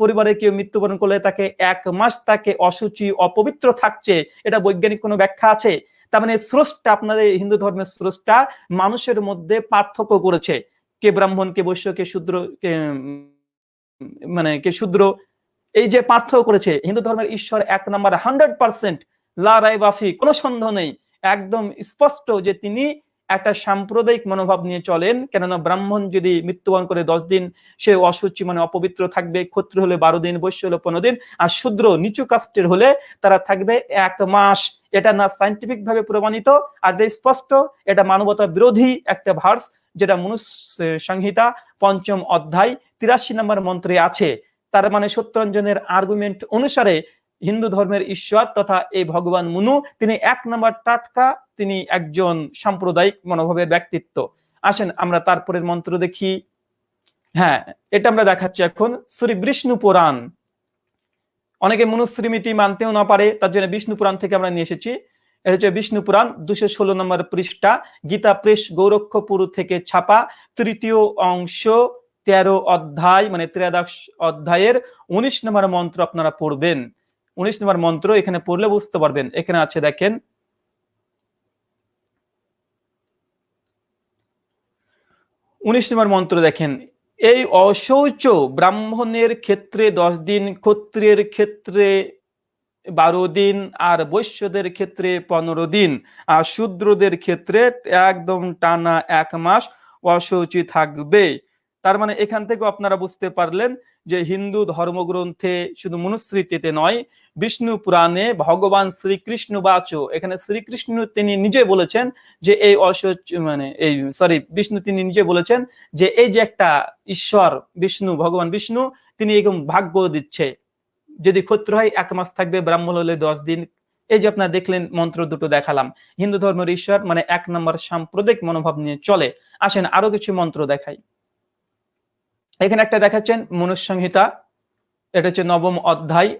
পরিবারে কেউ মৃত্যুবরণ করলে তাকে এক মাস তাকে অসুচি অপবিত্র থাকছে, এটা বৈজ্ঞানিক কোনো ব্যাখ্যা আছে? তার মানে স্রষ্টা, আপনাদের হিন্দু ধর্মের স্রষ্টা মানুষের মধ্যে পার্থক্য করেছে। কে ব্রাহ্মণ, কে বৈশ্য, কে শূদ্র, কে মানে কে শূদ্র, এই যে পার্থক্য করেছে, হিন্দু ধর্মের ঈশ্বর এক নাম্বার হান্ড্রেড পার্সেন্ট লা রায় বাফি কোনো সন্দেহ নেই। একদম স্পষ্ট যে তিনি একটা সাম্প্রদায়িক মনোভাব নিয়ে চলেন, কেননা ব্রাহ্মণ যদি মৃত্যুবরণ করে দশ দিন, সে অসুচি মানে অপবিত্র থাকবে ক্ষত্র হলে বারো দিন, বৈশ্য হলে পনেরো দিন, আর শূদ্র নিচু কাস্টের হলে তারা থাকবে এক মাস। এটা না সাইন্টিফিক ভাবে প্রমাণিত, আর স্পষ্ট, এটা মানবতা বিরোধী একটা ভার্স যেটা মনুষ সংহিতা, পঞ্চম অধ্যায়, তিরাশি নম্বর মন্ত্রে আছে। তার মানে সত্যরঞ্জনের আর্গুমেন্ট অনুসারে হিন্দু ধর্মের ঈশ্বর তথা এই ভগবান মুনু, তিনি এক নম্বর টাটকা, তিনি একজন সাম্প্রদায়িক মনোভাবের ব্যক্তিত্ব। আসেন, আমরা তারপরের মন্ত্র দেখি। হ্যাঁ এটা আমরা দেখাচ্ছি এখন, শ্রী বিষ্ণু পুরাণ। অনেকে মনুশ্রীমিতি মানতেও না পারে, তার জন্য বিষ্ণু পুরাণ থেকে আমরা নিয়ে এসেছি। এটা হচ্ছে বিষ্ণু পুরাণ, দুশো ষোলো নম্বর পৃষ্ঠা, গীতা প্রেস গৌরক্ষপুর থেকে ছাপা, তৃতীয় অংশ, তেরো অধ্যায় মানে ত্রয়োদশ অধ্যায়ের উনিশ নম্বর মন্ত্র আপনারা পড়বেন। উনিশ নম্বর মন্ত্র এখানে পড়লে বুঝতে পারবেন। এখানে আছে দেখেন, উনিশ নম্বর মন্ত্র দেখেন, এই অশৌচ ব্রাহ্মণের ক্ষেত্রে দশ দিন, ক্ষত্রিয়ের ক্ষেত্রে বারো দিন আর বৈশ্যদের ক্ষেত্রে পনেরো দিন। আর শূদ্রদের ক্ষেত্রে একদম টানা এক মাস অশৌচি থাকবে। তার মানে এখান থেকে আপনারা বুঝতে পারলেন যে হিন্দু ধর্মগ্রন্থে শুধু মনুস্মৃতিতে নয়, বিষ্ণু পুরাণে ভগবান শ্রীকৃষ্ণ বাচ, এখানে শ্রীকৃষ্ণ তিনি নিজে বলেছেন যে এই অসৌচ মানে এই সরি বিষ্ণু তিনি নিজে বলেছেন যে এই যে একটা ঈশ্বর, বিষ্ণু, ভগবান বিষ্ণু, তিনি এরকম ভাগ্য দিচ্ছে। যদি ক্ষত্র হয়, এক মাস থাকবে, ব্রাহ্মণ হলে দশ দিন। এই যে আপনারা দেখলেন, মন্ত্র দুটো দেখালাম। হিন্দু ধর্মের ঈশ্বর মানে এক নম্বর সাম্প্রদায়িক মনোভাব নিয়ে চলে। আসেন আরও কিছু মন্ত্র দেখাই। এখানে একটা দেখাচ্ছেন, মনুসংহিতা। এটা হচ্ছে নবম অধ্যায়,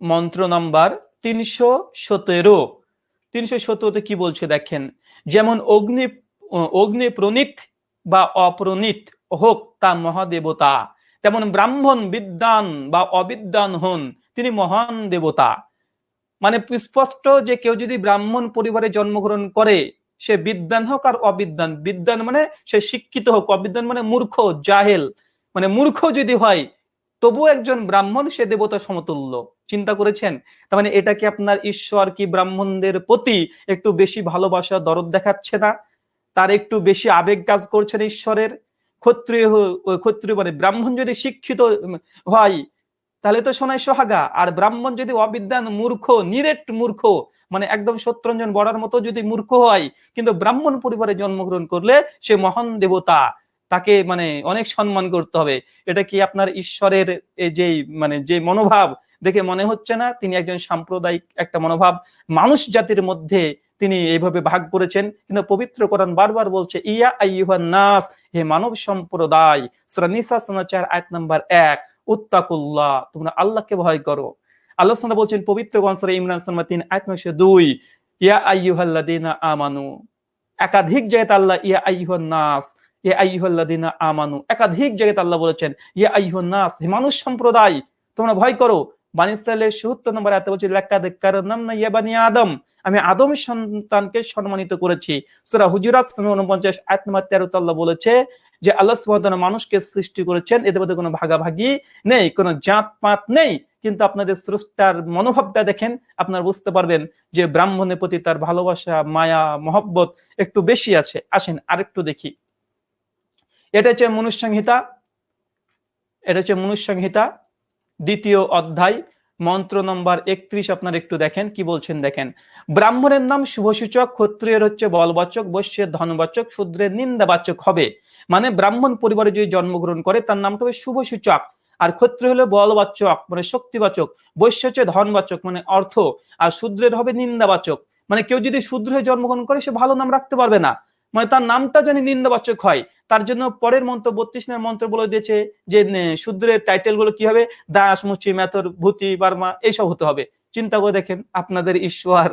মন্ত্র নাম্বার তিনশো সতেরো। তিনশো সতেরোতে কি বলছে দেখেন, যেমন অগ্নি অগ্নি প্রণীত বা অপ্রণীত হোক তা মহাদেবতা। তেমন ব্রাহ্মণ বিদ্যান বা অবিদ্যান হন, তিনি মহান দেবতা। মানে স্পষ্ট যে কেউ যদি ব্রাহ্মণ পরিবারে জন্মগ্রহণ করে, সে বিদ্যান হোক আর অবিদ্যান বিদ্যান মানে সে শিক্ষিত হোক অবিদ্যান মানে মূর্খ, জাহেল। মানে মূর্খ যদি হয়, তবু একজন ব্রাহ্মণ সে দেবতা সমতুল্য। চিন্তা করেছেন? তার মানে এটা কি আপনার ঈশ্বর কি ব্রাহ্মণদের প্রতি একটু বেশি ভালোবাসা, দরদ দেখাচ্ছে না? তার একটু বেশি আবেগ কাজ করছেন ঈশ্বরের? ক্ষত্রিয় ক্ষত্রিয় মানে ব্রাহ্মণ যদি শিক্ষিত হয়, তাহলে তো সোনাই সোহাগা। আর ব্রাহ্মণ যদি অবিদ্যান মূর্খ, নিরেট মূর্খ মানে একদম সত্যরঞ্জন বড়ার মতো যদি মূর্খ হয়, কিন্তু ব্রাহ্মণ পরিবারে জন্মগ্রহণ করলে সে মহান দেবতা, তাকে মানে অনেক সম্মান করতে হবে। এটা কি আপনার ঈশ্বরের যে মানে যে মনোভাব, দেখে মনে হচ্ছে না? তিনি একজন সাম্প্রদায়িক একটা মনোভাব। মানুষ জাতির মধ্যে তিনি এইভাবে ভাগ করেছেন। কিন্তু পবিত্র কোরআন বারবার বলছে, ইয়া আইয়ুহান নাস, হে মানব সম্প্রদায়, সূরা নিসা সমাচার আয়াত নাম্বার এক, উত্তাকুল্লাহ, তোমরা আল্লাহকে ভয় করো। আল্লাহ সাল্লাল্লাহু বলছেন, পবিত্র গ্রন্থ সূরা ইমরান, সুরা তিন, আয়াত নম্বর দুই, ইয়া আইয়ুহাল্লাযীনা আমানু, একাধিক জায়গায় আল্লাহ ইয়া আইয়ুহান নাস, ইয়া আইয়ুহাল্লাযীনা আমানু, একাধিক জায়গায় আল্লাহ বলেছেন, ইয়া আইয়ুহান নাস, হে মানুষ সম্প্রদায়, তোমরা ভয় করো। বানি ৭৭ নম্বর আয়াতে বলছে, লাকাদ কাররামনা ইয়া বানি আদম। আমি আদম সন্তানকে সম্মানিত করেছি। সূরা হুজুরাত 49 আয়াত নম্বর 13 তে বলেছে যে, আল্লাহ মানুষকে সৃষ্টি করেছেন, এদের মধ্যে কোনো ভাগাভাগি নেই, কোনো জাত পাত নেই। কিন্তু আপনাদের স্রষ্টার মনোভাবটা দেখেন, আপনারা বুঝতে পারবেন যে, ব্রাহ্মণের প্রতি তার ভালোবাসা, মায়া, মহব্বত একটু বেশি আছে। আসেন, আরেকটু দেখি। এটা হচ্ছে মনুসংহিতা এটা হচ্ছে মনুসংহিতা দ্বিতীয় অধ্যায়, মন্ত্র নম্বর একত্রিশ আপনার একটু দেখেন, কি বলছেন দেখেন। ব্রাহ্মণের নাম শুভসূচক, ক্ষত্রিয়ের হচ্ছে বলবাচক, বৈশ্যের ধনবাচক, শূদ্রের নিন্দাবাচক হবে। মানে ব্রাহ্মণ পরিবারে যদি জন্মগ্রহণ করে, তার নামটা হবে শুভসূচক। আর ক্ষত্রিয় হলো বলবাচক মানে শক্তিবাচক, বৈশ্য হচ্ছে ধনবাচক মানে অর্থ। আর শূদ্রের হবে নিন্দাবাচক। মানে কেউ যদি শূদ্র হয়ে জন্মগ্রহণ করে, সে ভালো নাম রাখতে পারবে না। মানে তার নামটা যেন নিন্দাবাচক হয়। তার জন্য পরের মন্ত্র, বত্রিশ নম্বর মন্ত্র বলে দিয়েছে যে শূদ্রের টাইটেলগুলো কি হবে? দাস, মুচি, মেথর, ভূতি, বার্মা, এইসব হতে হবে। চিন্তা করে দেখেন আপনাদের ঈশ্বর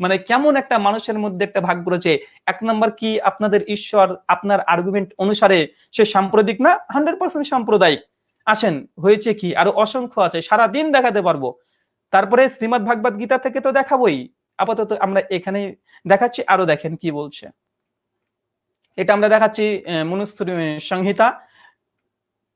মানে কেমন একটা মানুষের মধ্যে একটা ভাগ করেছে। এক নম্বর কি? আপনাদের ঈশ্বর, আপনার আর্গুমেন্ট অনুসারে সে সাম্প্রদায়িক না হান্ড্রেড পার্সেন্ট সাম্প্রদায়িক। আসেন, হয়েছে কি? আরও অসংখ্য আছে সারা দিন দেখাতে পারব। তারপরে শ্রীমদ ভাগবত গীতা থেকে তো দেখাবোই। আপাতত আমরা এখানে দেখাচ্ছি, আরও দেখেন কি বলছে। এটা আমরা দেখাচ্ছি আহ, সংহিতা।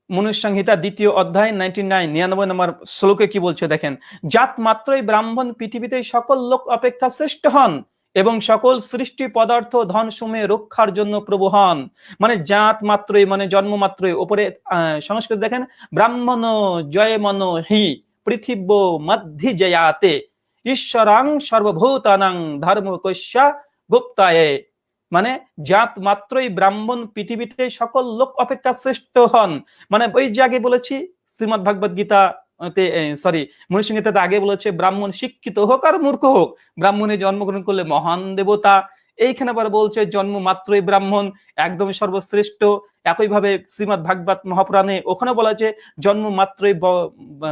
মনুষ্য সংহিতা দ্বিতীয় অধ্যায় নাইনটি নাইন নিরানব্বই নম্বর শ্লোকে কি বলছে দেখেন জাত মাত্রই ব্রাহ্মণ পৃথিবীতে সকল লোক অপেক্ষা শ্রেষ্ঠ হন এবং সকল সৃষ্টি পদার্থ ধন সময়ে রক্ষার জন্য প্রভু হন। মানে জাত মাত্রই মানে জন্ম মাত্রই ওপরে সংস্কৃত দেখেন ব্রাহ্মণ জয় মন হি পৃথিব্য মধ্যি জয়াতে ঈশ্বরাং সর্বভূতানাং ধর্ম কৈশ্যা গুপ্তায়ে। মানে জাত মাত্রই ব্রাহ্মণ পৃথিবীতে সকল লোক অপেক্ষা শ্রেষ্ঠ হন। মানে ওই যে আগে বলেছি, শ্রীমদ ভাগবত গীতা সরি মনুষ্যগীতাতে আগে বলেছে, ব্রাহ্মণ শিক্ষিত হোক আর মূর্খ হোক, ব্রাহ্মণে জন্মগ্রহণ করলে মহান দেবতা। এইখানে আবার বলছে, জন্ম মাত্রই ব্রাহ্মণ, একদম সর্বশ্রেষ্ঠ। একইভাবে শ্রীমদ ভাগবত মহাপুরাণে ওখানে বলা আছে, জন্ম মাত্রই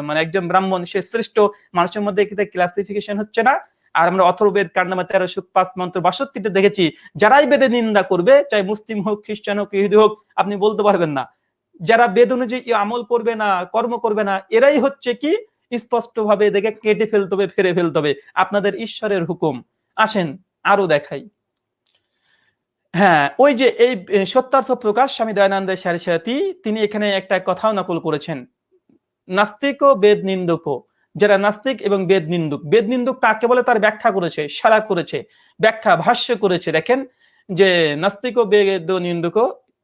মানে একজন ব্রাহ্মণ, সে শ্রেষ্ঠ। মানুষের মধ্যে ক্লাসিফিকেশন হচ্ছে না। আর আমরা অথর্বেদ কার নামে তেরো পাঁচ মন্ত্র বাষট্টিতে দেখেছি, যারাই বেদে নিন্দা করবে, চাই মুসলিম হোক, খ্রিস্টান হোক, ইহুদি হোক, আপনি বলতে পারবেন না। যারা বেদ অনুযায়ী আমল করবে না, কর্ম করবে না, এরাই হচ্ছে কি? স্পষ্ট ভাবে দেখে কেটে ফেলতে হবে ফেরে ফেলতে হবে। আপনাদের ঈশ্বরের হুকুম। আসেন, আরও দেখাই। হ্যাঁ ওই যে এই সত্যার্থ প্রকাশ স্বামী দয়ানন্দ সারিসাতি তিনি এখানে একটা কথাও নকল করেছেন। নাস্তিক ও বেদ নিন্দক যারা নাস্তিক এবং বেদ নিন্দুক বেদ নিন্দুক কাকে বলে? তার ব্যাখ্যা করেছে সারা করেছে, ব্যাখ্যা, ভাষ্য করেছে। দেখেন যে নাস্তিক ও বেদ নিন্দুক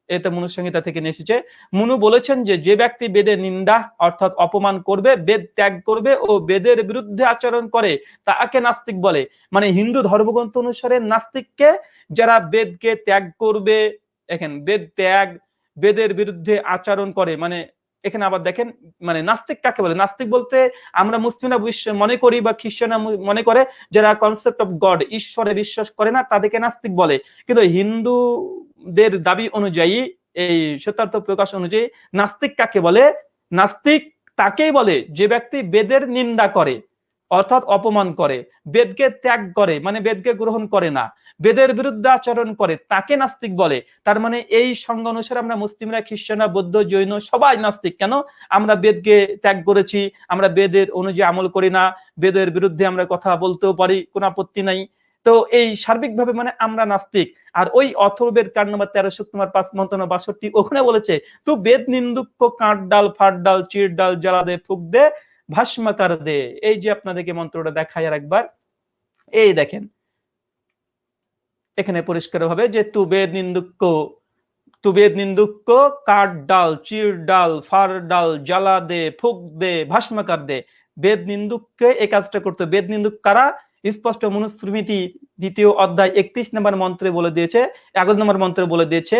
এটা মনুসংহিতা থেকে এসেছে। মনু বলেছেন যে যে ব্যক্তি বেদের নিন্দা অর্থাৎ অপমান করবে, বেদ ত্যাগ করবে ও বেদের বিরুদ্ধে আচরণ করে, তাকে নাস্তিক বলে। মানে হিন্দু ধর্মগ্রন্থ অনুসারে নাস্তিককে যারা বেদকে ত্যাগ করবে, দেখেন, বেদ ত্যাগ, বেদের বিরুদ্ধে আচরণ করে মানে এখানে আবার দেখেন মানে নাস্তিক কাকে বলে? নাস্তিক বলতে আমরা মুসলিমরা মনে করি বা খ্রিস্টানরা মনে করে যারা কনসেপ্ট অফ গড ঈশ্বরে বিশ্বাস করে না, তাদেরকে নাস্তিক বলে। কিন্তু হিন্দুদের দাবি অনুযায়ী, এই সত্যার্থ প্রকাশ অনুযায়ী নাস্তিক কাকে বলে? নাস্তিক তাকেই বলে যে ব্যক্তি বেদের নিন্দা করে, অর্থাৎ অপমান করে, বেদকে ত্যাগ করে মানে বেদকে গ্রহণ করে না। বেদের বিরুদ্ধে আচরণ করে, তাকে নাস্তিক বলে। তার মানে এই সংজ্ঞা অনুসারে আমরা মুসলিমরা, খ্রিস্টানরা, বৌদ্ধ, জৈন সবাই নাস্তিক। কেন? আমরা বেদকে ত্যাগ করেছি, আমরা বেদের অনুযায়ী আমল করি না, বেদের বিরুদ্ধে আমরা কথা বলতেও পারি, কোনো আপত্তি নাই। তো এই সার্বিকভাবে মানে আমরা নাস্তিক। আর ওই অথর্বের কার নম্বর তেরোশো তোমার পাঁচ মন্ত্রণ বাষট্টি, ওখানে বলেছে, তো বেদ নিন্দুক কাঠ ডাল, ফাট ডাল, চির ডাল, জ্বালা দে, ফুক দে, ভাস্মাকার দে। এই যে আপনাদেরকে মন্ত্রটা দেখায় আর একবার এই দেখেন এখানে পরিষ্কার ভাবে যে তু বেদ নিন্দুক্য, তু বেদ নিন্দুক্য, কাঠ ডাল, চির ডাল, ফার ডাল, জ্বালা দে, ফুক দে, ভাস্মাকার দে। বেদ নিন্দুককে এই কাজটা করতো বেদ নিন্দুক কারা? স্পষ্ট মনুস্মৃতি দ্বিতীয় অধ্যায় একত্রিশ নম্বর মন্ত্রে বলে দিয়েছে এগারো নম্বর মন্ত্রে বলে দিয়েছে,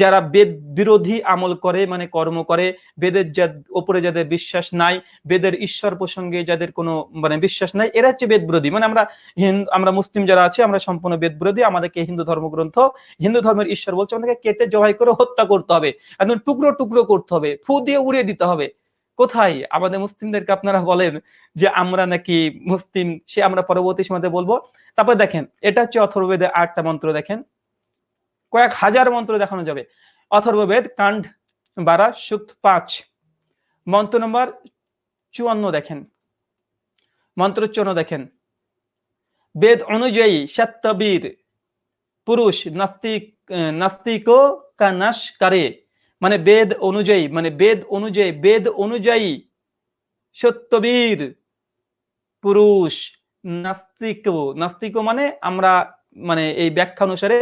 যারা বেদ বিরোধী আমল করে মানে কর্ম করে, বেদের যা ওপরে যাদের বিশ্বাস নাই, বেদের ঈশ্বর প্রসঙ্গে যাদের কোনো মানে বিশ্বাস নাই, এরা হচ্ছে বেদ বিরোধী। মানে আমরা হিন্দু আমরা মুসলিম যারা আছি, আমরা সম্পূর্ণ বেদ বিরোধী, আমাদেরকে হিন্দু ধর্মগ্রন্থ হিন্দু ধর্মের ঈশ্বর বলছে, আমাদেরকে কেটে জবাই করে হত্যা করতে হবে, একদম টুকরো টুকরো করতে হবে, ফু দিয়ে উড়িয়ে দিতে হবে। কোথায়? আমাদের মুসলিমদেরকে আপনারা বলেন যে আমরা নাকি মুসলিম, সে আমরা পরবর্তী সময়তে বলব। তারপর দেখেন, এটা হচ্ছে অথর্ববেদের আটটা মন্ত্র, দেখেন। কয়েক হাজার মন্ত্র দেখানো যাবে। অথর্ববেদ, কাণ্ড বারা, সুক্ত পাঁচ। মন্ত্র নম্বর চুয়ান্ন, দেখেন। মন্ত্র চুয়ান্ন, দেখেন। বেদ অনুযায়ী সত্যবীর, পুরুষ নাস্তিক, নাস্তিকো করে। মানে বেদ অনুযায়ী মানে বেদ অনুযায়ী বেদ অনুযায়ী সত্যবীর, পুরুষ নাস্তিক নাস্তিক মানে আমরা মানে এই ব্যাখ্যা অনুসারে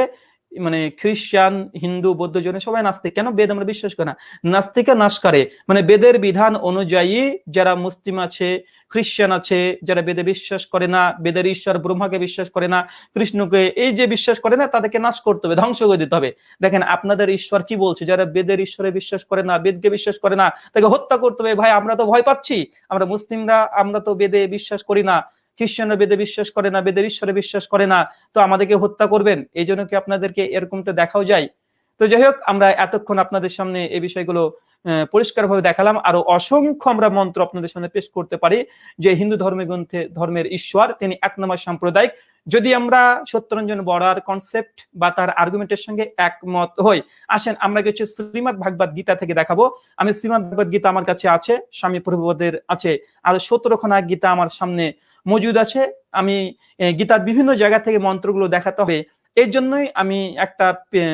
মানে খ্রিস্টান, হিন্দু, বৌদ্ধ, জৈন সবাই নাস্তিক। কেন বেদ আমরা বিশ্বাস করি না? নাস্তিকা নাশ করে। মানে বেদের বিধান অনুযায়ী যারা মুসলিম আছে, খ্রিস্টান আছে, যারা বেদে বিশ্বাস করে না, বেদের ঈশ্বর ব্রহ্মাকে বিশ্বাস করে না, কৃষ্ণকে এই যে বিশ্বাস করে না, তাদেরকে নাশ করতে হবে, ধ্বংস করে দিতে হবে। দেখেন, আপনাদের ঈশ্বর কি বলছে? যারা বেদের ঈশ্বরে বিশ্বাস করে না, বেদকে বিশ্বাস করে না, তাকে হত্যা করতে হবে। ভাই, আমরা তো ভয় পাচ্ছি। আমরা মুসলিমরা, আমরা তো বেদে বিশ্বাস করি না। খ্রিস্টানরা বেদে বিশ্বাস করে না বেদের ঈশ্বরে বিশ্বাস করে না তো আমাদেরকে হত্যা করবেন এই জন্য কি আপনাদেরকে এরকমটা দেখাও যায়? তো যাই হোক আমরা এতক্ষণ আপনাদের সামনে এই বিষয়গুলো আহ, পরিষ্কারভাবে দেখালাম আরও অসংখ্য আমরা মন্ত্র আপনাদের সামনে পেশ করতে পারি যে হিন্দু ধর্মের গ্রন্থে ধর্মের ঈশ্বর তিনি এক নম্বর সাম্প্রদায়িক। যদি আমরা সত্যরঞ্জন বড়ার কনসেপ্ট বা তার আর্গুমেন্টের সঙ্গে একমত হই আসেন আমরা কিছু শ্রীমদ ভাগবত গীতা থেকে দেখাবো। আমি শ্রীমদ ভাগবত গীতা আমার কাছে আছে স্বামী প্রভুপদের আছে আর সতেরোখানা গীতা আমার সামনে মজুদ আছে। আমি গীতার বিভিন্ন জায়গা থেকে মন্ত্রগুলো দেখাতে হবে। এর জন্যই আমি একটা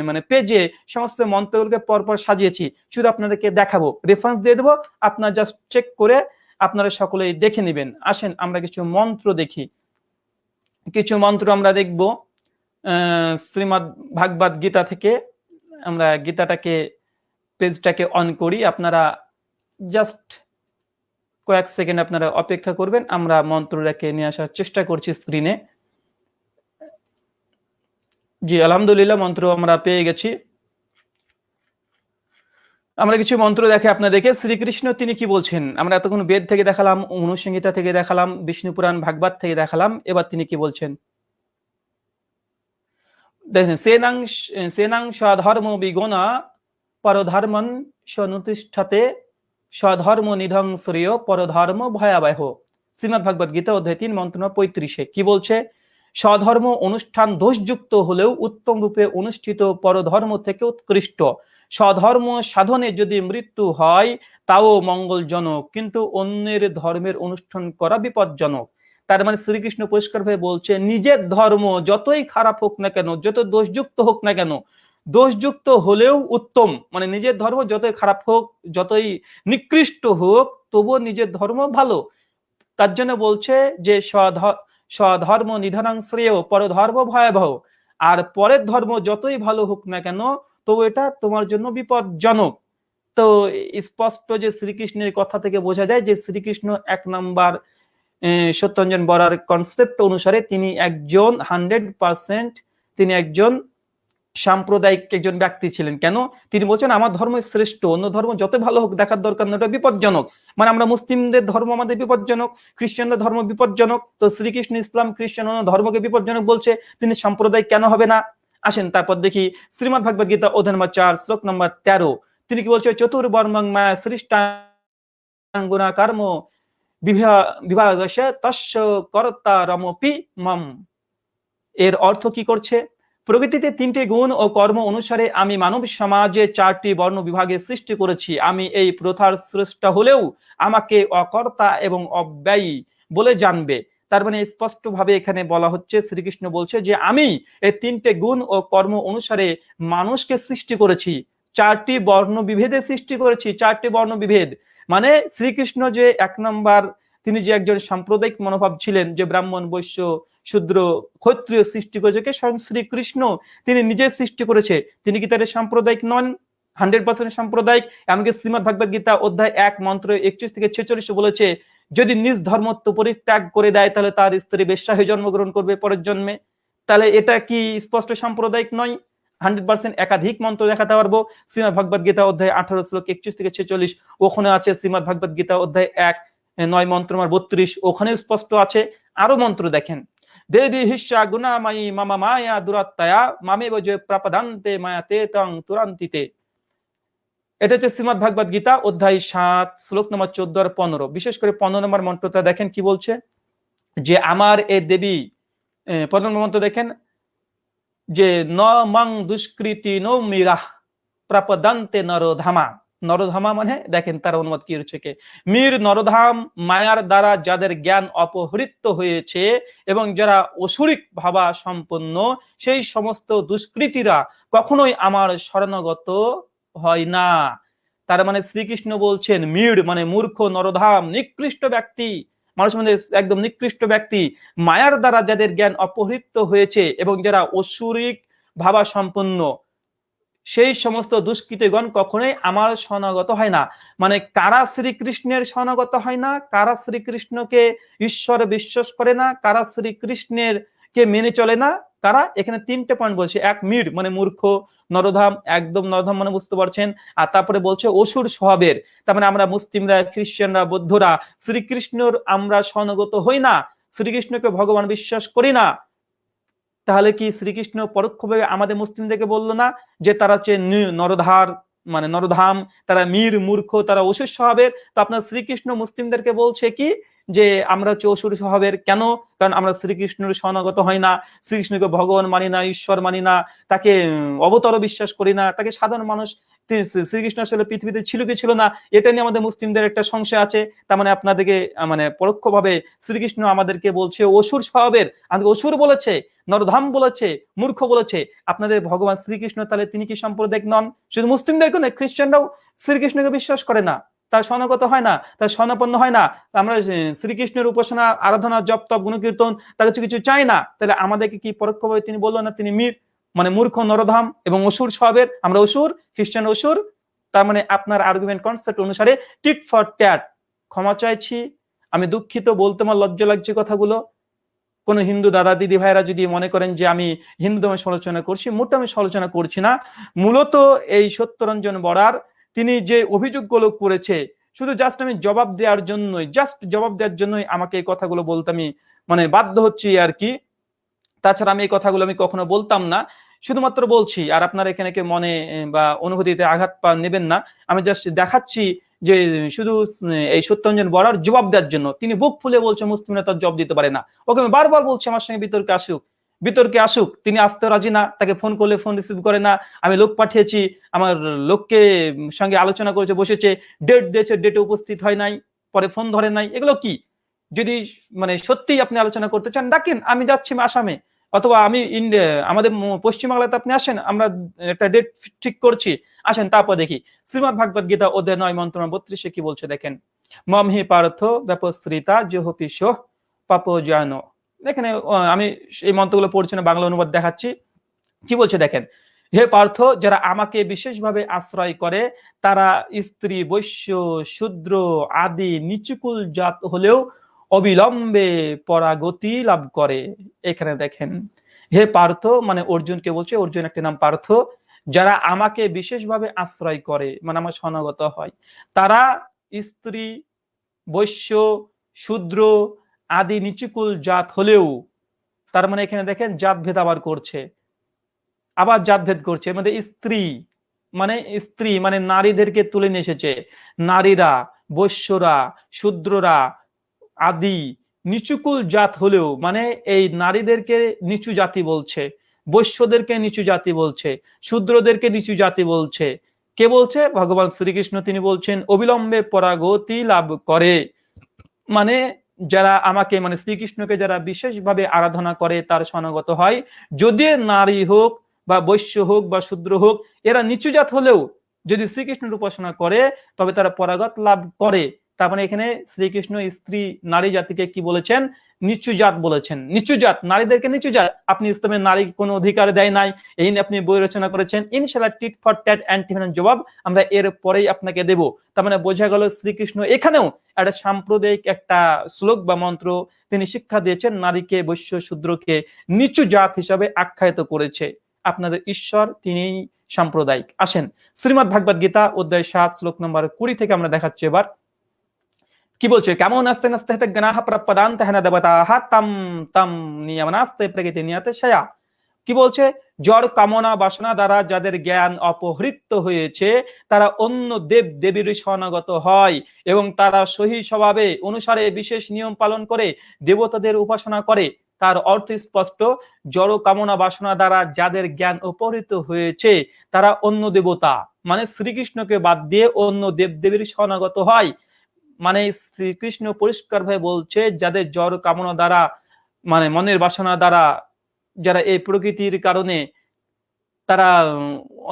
মানে পেজে সমস্ত মন্ত্রগুলোকে পরপর সাজিয়েছি। শুধু আপনাদেরকে দেখাবো। রেফারেন্স দিয়ে দেবো। আপনার জাস্ট চেক করে আপনারা সকলেই দেখে নেবেন। আসেন আমরা কিছু মন্ত্র দেখি। কিছু মন্ত্র আমরা দেখব আহ, শ্রীমদ ভাগবত গীতা থেকে। আমরা গীতাটাকে পেজটাকে অন করি। আপনারা জাস্ট কয়েক সেকেন্ড আপনারা অপেক্ষা করবেন, আমরা মন্ত্রটাকে নিয়ে আসার চেষ্টা করছি স্ক্রিনে জি, আলহামদুলিল্লাহ, মন্ত্র আমরা পেয়ে গেছি। আমরা কিছু মন্ত্র দেখে আপনাদেরকে, শ্রীকৃষ্ণ তিনি কি বলছেন? আমরা এতক্ষণ বেদ থেকে দেখালাম, অনুসংহিতা থেকে দেখালাম, বিষ্ণু পুরাণ, ভাগবত থেকে দেখালাম, এবার তিনি কি বলছেন? দেখেন, সেনাং সেনাং স্বধর্ম বিগণা পরধর্মন সনুতিষ্ঠাতে স্বধর্ম নিধং শ্রেয় পরধর্ম ভয়াবহ। শ্রীমদ ভাগবত গীতা অধ্যায় তিন মন্ত্র পঁয়ত্রিশে, কি বলছে? স্বধর্ম অনুষ্ঠান দোষযুক্ত হলেও উত্তম রূপে অনুষ্ঠিত পরধর্ম থেকে উৎকৃষ্ট। স্বধর্ম সাধনে যদি মৃত্যু হয়, তাও মঙ্গলজনক, কিন্তু অন্যের ধর্মের অনুষ্ঠান করা বিপজ্জনক। তার মানে শ্রীকৃষ্ণ পরিষ্কার ভাবে বলছে, নিজের ধর্ম যতই খারাপ হোক না কেন, যত দোষযুক্ত হোক না কেন দোষযুক্ত হলেও উত্তম। মানে নিজের ধর্ম যতই খারাপ হোক, যতই নিকৃষ্ট হোক, তবুও নিজের ধর্ম ভালো। তার জন্য বলছে যে স্বধ- স্বধর্ম নিধনাং শ্রেয়, পরধর্ম ভয়াবহ। আর পরের ধর্ম যতই ভালো হোক না কেন, তবু এটা তোমার জন্য বিপজ্জনক। তো স্পষ্ট যে শ্রীকৃষ্ণের কথা থেকে বোঝা যায় যে শ্রীকৃষ্ণ এক নাম্বার সত্যঞ্জন বরার কনসেপ্ট অনুসারে তিনি একজন হান্ড্রেড পার্সেন্ট তিনি একজন সাম্প্রদায়িক একজন ব্যক্তি ছিলেন। কেন? তিনি বলছেন, আমার ধর্ম শ্রেষ্ঠ, অন্য ধর্ম যত ভালো হোক, দেখার দরকার না ওটা বিপজ্জনক। মানে আমরা মুসলিমদের ধর্ম আমাদের বিপজ্জনক, খ্রিস্টানদের ধর্ম বিপজ্জনক, তো শ্রীকৃষ্ণ ইসলাম খ্রিস্টান অন্য ধর্মকে বিপজ্জনক বলছে, তিনি সাম্প্রদায়িক কেন হবে না? আসেন, তারপর দেখি শ্রীমদ ভাগবত গীতা, অধ্যায় নম্বর চার, শ্লোক নম্বর তেরো। তিনি কি বলছে? চতুর্বর্মং মায়া সৃষ্টাঙ্গুনা কর্ম বিভাগ তস্য কর্তা রমপি মম। এর অর্থ কি করছে? প্রকৃতিতে তিনটি গুণ ও কর্ম অনুসারে আমি মানব সমাজে চারটি বর্ণ বিভাগে সৃষ্টি করেছি। আমি এই প্রথার স্রষ্টা হলেও আমাকে অকর্তা এবং অব্যয়ী বলে জানবে। তার মানে স্পষ্টভাবে এখানে বলা হচ্ছে, শ্রীকৃষ্ণ বলছে যে আমি এই তিনটে গুণ ও কর্ম অনুসারে মানুষকে সৃষ্টি করেছি। চারটি বর্ণ বিভেদে সৃষ্টি করেছি। চারটি বর্ণ বিভেদ। মানে শ্রীকৃষ্ণ যে এক নম্বর, তিনি যে একজন সাম্প্রদায়িক মনোভাব ছিলেন, যে ব্রাহ্মণ, বৈশ্য শূদ্র ক্ষত্রিয় সৃষ্টি করেছে স্বয়ং শ্রীকৃষ্ণ তিনি নিজে সৃষ্টি করেছে। তিনি কি তার সাম্প্রদায়িক নন? হান্ড্রেড পার্সেন্ট সাম্প্রদায়িক। এমনকি শ্রীমদ ভাগবত গীতা অধ্যায় এক, মন্ত্র একত্রিশ থেকে ছেচল্লিশে বলেছে, যদি নিজ ধর্মত্ব পরিত্যাগ করে দেয়, তাহলে তার স্ত্রী বেশ্যা হয়ে জন্মগ্রহণ করবে পরের জন্মে। তাহলে এটা কি স্পষ্ট সাম্প্রদায়িক নয়? হান্ড্রেড পার্সেন্ট একাধিক মন্ত্র দেখাতে পারব। শ্রীমদ ভগবত গীতা অধ্যায় আঠারো শ্লোক একত্রিশ থেকে ছেচল্লিশ। ওখানে আছে শ্রীমদ ভগবত গীতা অধ্যায় এক, নয় মন্ত্র আমার বত্রিশ। ওখানে স্পষ্ট আছে। আরও মন্ত্র দেখেন। দেবী হিস্যা গুণামায়ী মামা মায়া দুরাত্মায়া মামে বজে প্রাপদান্তে মায়াতে তং তুরান্তিতে। এটা হচ্ছে শ্রীমদ ভাগবত গীতা, অধ্যায় সাত, শ্লোক নম্বর চোদ্দ আর পনেরো। বিশেষ করে পনেরো নম্বর মন্ত্রটা দেখেন কি বলছে? যে আমার এ দেবী পনেরো নম্বর মন্ত্র দেখেন? যে ন মং দুষ্কৃতি নো মিরাহ প্রাপদান্তে নরধামা নরধামা মানে দেখেন তার অনুবাদ কি কে? মীর নরধাম মায়ার দ্বারা যাদের জ্ঞান অপহৃত হয়েছে এবং যারা অসুরিক ভাবা সম্পন্ন, সেই সমস্ত দুষ্কৃতীরা কখনোই আমার শরণগত হয় না। তার মানে শ্রীকৃষ্ণ বলছেন, মীর মানে মূর্খ, নরধাম, নিকৃষ্ট ব্যক্তি। মানুষ মানে একদম নিকৃষ্ট ব্যক্তি। মায়ার দ্বারা যাদের জ্ঞান অপহৃত হয়েছে এবং যারা অসুরিক ভাবা সম্পন্ন সেই সমস্ত দুষ্কৃতগণ কখনোই আমার শরণাগত হয় না। মানে কারা শ্রীকৃষ্ণের শরণাগত হয় না, কারা শ্রীকৃষ্ণকে ঈশ্বর বিশ্বাস করে না, কারা শ্রীকৃষ্ণের কে মেনে চলে না, কারা? এখানে তিনটে পয়েন্ট বলছে। এক মির মানে মূর্খ, নরধাম, একদম নরধাম মানে বুঝতে পারছেন। আর তারপরে বলছে অসুর স্বভাবের। তার মানে আমরা মুসলিমরা, খ্রিস্টানরা, বৌদ্ধরা, শ্রীকৃষ্ণর আমরা শরণাগত হই না। শ্রীকৃষ্ণকে ভগবান বিশ্বাস করি না। তাহলে কি শ্রীকৃষ্ণ পরোক্ষভাবে আমাদের মুসলিমদেরকে বলল না যে তারা হচ্ছে নরধার মানে নরধাম, তারা মীর, মূর্খ, তারা অসুর স্বভাবের? তো আপনার শ্রীকৃষ্ণ মুসলিমদেরকে বলছে কি যে আমরা হচ্ছে অসুর স্বভাবের কেন? কারণ আমরা শ্রীকৃষ্ণের শরণাগত হয় না, শ্রীকৃষ্ণকে ভগবান মানি না, ঈশ্বর মানি না, তাকে অবতর বিশ্বাস করি না, তাকে সাধারণ মানুষ শ্রীকৃষ্ণ আসলে পৃথিবীতে ছিল কি ছিল না, এটা নিয়ে আমাদের মুসলিমদের একটা সংশয় আছে। তার মানে আপনাদেরকে মানে পরোক্ষভাবে শ্রীকৃষ্ণ আমাদেরকে বলছে, অসুর স্বভাবের। আমাদের অসুর বলেছে, নরধাম বলেছে, মূর্খ বলেছে। আপনাদের ভগবান শ্রীকৃষ্ণ তাহলে তিনি কি সাম্প্রদায়িক নন? শুধু মুসলিমদের নয় খ্রিস্টানরাও শ্রীকৃষ্ণকে বিশ্বাস করে না। তার স্বর্ণগত হয় না, তার স্বর্ণপন্ন হয় না। আমরা শ্রীকৃষ্ণের উপাসনা, আরাধনা, জপ, তপ, গুণকীর্তন, তার কিছু কিছু চাই না। তাহলে আমাদেরকে কি পরোক্ষভাবে তিনি বলল না? তিনি মীর। মানে মূর্খ নরধাম এবং অসুর স্বভাবের, আমরা অসুর, খ্রিস্টান অসুর, তার মানে আপনার আর্গুমেন্ট কনসেপ্ট অনুসারে টিট ফর ট্যাট ক্ষমা চাইছি, আমি দুঃখিত, বলতে আমার লজ্জা লাগছে কথাগুলো। কোন হিন্দু দাদা দিদি ভাইরা যদি মনে করেন যে আমি হিন্দু ধর্মের সমালোচনা করছি মোটা আমি সমালোচনা করছি না। মূলত এই সত্যরঞ্জন বড়ার তিনি যে অভিযোগগুলো করেছে, শুধু জাস্ট আমি জবাব দেওয়ার জন্যই জাস্ট জবাব দেওয়ার জন্যই আমাকে এই কথাগুলো বলতে আমি মানে বাধ্য হচ্ছি আর কি। তাছাড়া আমি এই কথাগুলো আমি কখনো বলতাম না। শুধুমাত্র বলছি, আর আপনারা এখানে কে মনে বা অনুভূতিতে আঘাত পা নেবেন না। আমি জাস্ট দেখাচ্ছি যে, শুধু এই সত্যরঞ্জন বড়ার জবাব দেওয়ার জন্য। তিনি বুক ফুলে বলছে মুসলিমরা তার জবাব দিতে পারে না। ওকে আমি বারবার বলছি, আমার সঙ্গে বিতর্কে আসুক। বিতর্কে আসুক, তিনি আসতে রাজি না, তাকে ফোন করলে ফোন রিসিভ করে না। আমি লোক পাঠিয়েছি, আমার লোককে সঙ্গে আলোচনা করেছে, বসেছে, ডেট দিয়েছে, ডেটে উপস্থিত হয় নাই, পরে ফোন ধরে নাই। এগুলো কি? যদি মানে সত্যি আপনি আলোচনা করতে চান, ডাকেন, আমি যাচ্ছি আসামে। অথবা আমি আমাদের পশ্চিমবাংলাতে আপনি আসেন, আমরা একটা ডেট ঠিক করছি, আসেন, তারপর দেখি। শ্রীমদ ভাগবত গীতা অধ্যায় নয়, মন্ত্র বত্রিশে কি বলছে, দেখেন। মম হি পার্থ ব্যাপশ্রিতা জোহপিস পাপ জয়ন এখানে আমি এই মন্ত্রগুলো পড়ছি না, বাংলা অনুবাদ দেখাচ্ছি। কি বলছে, দেখেন? হে পার্থ, যারা আমাকে বিশেষভাবে আশ্রয় করে, তারা স্ত্রী, বৈশ্য, শূদ্র, আদি, নিচুকুল জাত হলেও অবিলম্বে পরাগতি লাভ করে। এখানে দেখেন, হে পার্থ মানে অর্জুনকে বলছে, অর্জুন একটি নাম পার্থ, যারা আমাকে বিশেষভাবে আশ্রয় করে মানে আমার সনাগত হয়, তারা স্ত্রী, বৈশ্য, শূদ্র আদি নিচুকুল জাত হলেও, তার মানে এখানে দেখেন জাত ভেদ আবার করছে, আবার জাত ভেদ করছে মানে স্ত্রী মানে স্ত্রী মানে নারীদেরকে তুলে নিয়ে এসেছে, নারীরা, বৈশ্যরা, শূদ্ররা আদি, নিচুকুল জাত হলেও মানে এই নারীদেরকে নিচু জাতি বলছে, বৈশ্যদেরকে নিচু জাতি বলছে, শূদ্রদেরকে নিচু জাতি বলছে। কে বলছে? ভগবান শ্রীকৃষ্ণ তিনি বলছেন, অবিলম্বে পরাগতি লাভ করে। মানে যারা আমাকে মানে শ্রীকৃষ্ণকে যারা বিশেষভাবে আরাধনা করে, তার সনাগত হয়। যদি নারী হোক বা বৈশ্য হোক বা শূদ্র হোক, এরা নিচু জাত হলেও যদি শ্রীকৃষ্ণের উপাসনা করে, তবে তারা পরাগত লাভ করে। তার মানে এখানে শ্রীকৃষ্ণ স্ত্রী নারী জাতিকে কি বলেছেন? নিচু জাত বলেছেন। নিচু জাত, নারীদেরকে নিচু জাত। আপনি ইসলামের নারী কোনো অধিকার দেয় নাই, এই নিয়ে আপনি বই রচনা করেছেন। ইনশাল্লাহ টিট ফর ট্যাট অ্যান্টিভেনম জবাব আমরা এর পরেই আপনাকে দেব। তার মানে বোঝা গেল শ্রীকৃষ্ণ এখানেও একটা সাম্প্রদায়িক একটা শ্লোক বা মন্ত্র তিনি শিক্ষা দিয়েছেন, নারীকে বৈশ্য শূদ্রকে নিচু জাত হিসাবে আখ্যায়িত করেছে। আপনাদের ঈশ্বর তিনি সাম্প্রদায়িক। আসেন, শ্রীমদ ভাগবত গীতা, অধ্যায় সাত, শ্লোক নম্বর কুড়ি থেকে আমরা দেখাচ্ছি এবার। কি বলছে? কেমন আস্তে নাস্তে হেতে গনাহ প্রপদান্ত হেনা দেবতাহ তাম তাম নিয়মনাস্তে প্রকৃতি নিয়তে শয়া কি বলছে? জড় কামনা বাসনা দ্বারা যাদের জ্ঞান অপহৃত হয়েছে, তারা অন্য দেব দেবীর শরণাগত হয় এবং তারা সহি স্বভাবে অনুসারে বিশেষ নিয়ম পালন করে, দেবতাদের উপাসনা করে। তার অর্থ স্পষ্ট, জড় কামনা বাসনা দ্বারা যাদের জ্ঞান অপহৃত হয়েছে, তারা অন্য দেবতা। মানে শ্রীকৃষ্ণকে বাদ দিয়ে অন্য দেব দেবীর শরণাগত হয়। মানে শ্রীকৃষ্ণ পরিষ্কার ভাবে বলছে, যাদের জড় কামনা দ্বারা মানে মনের বাসনা দ্বারা, যারা এই প্রকৃতির কারণে তারা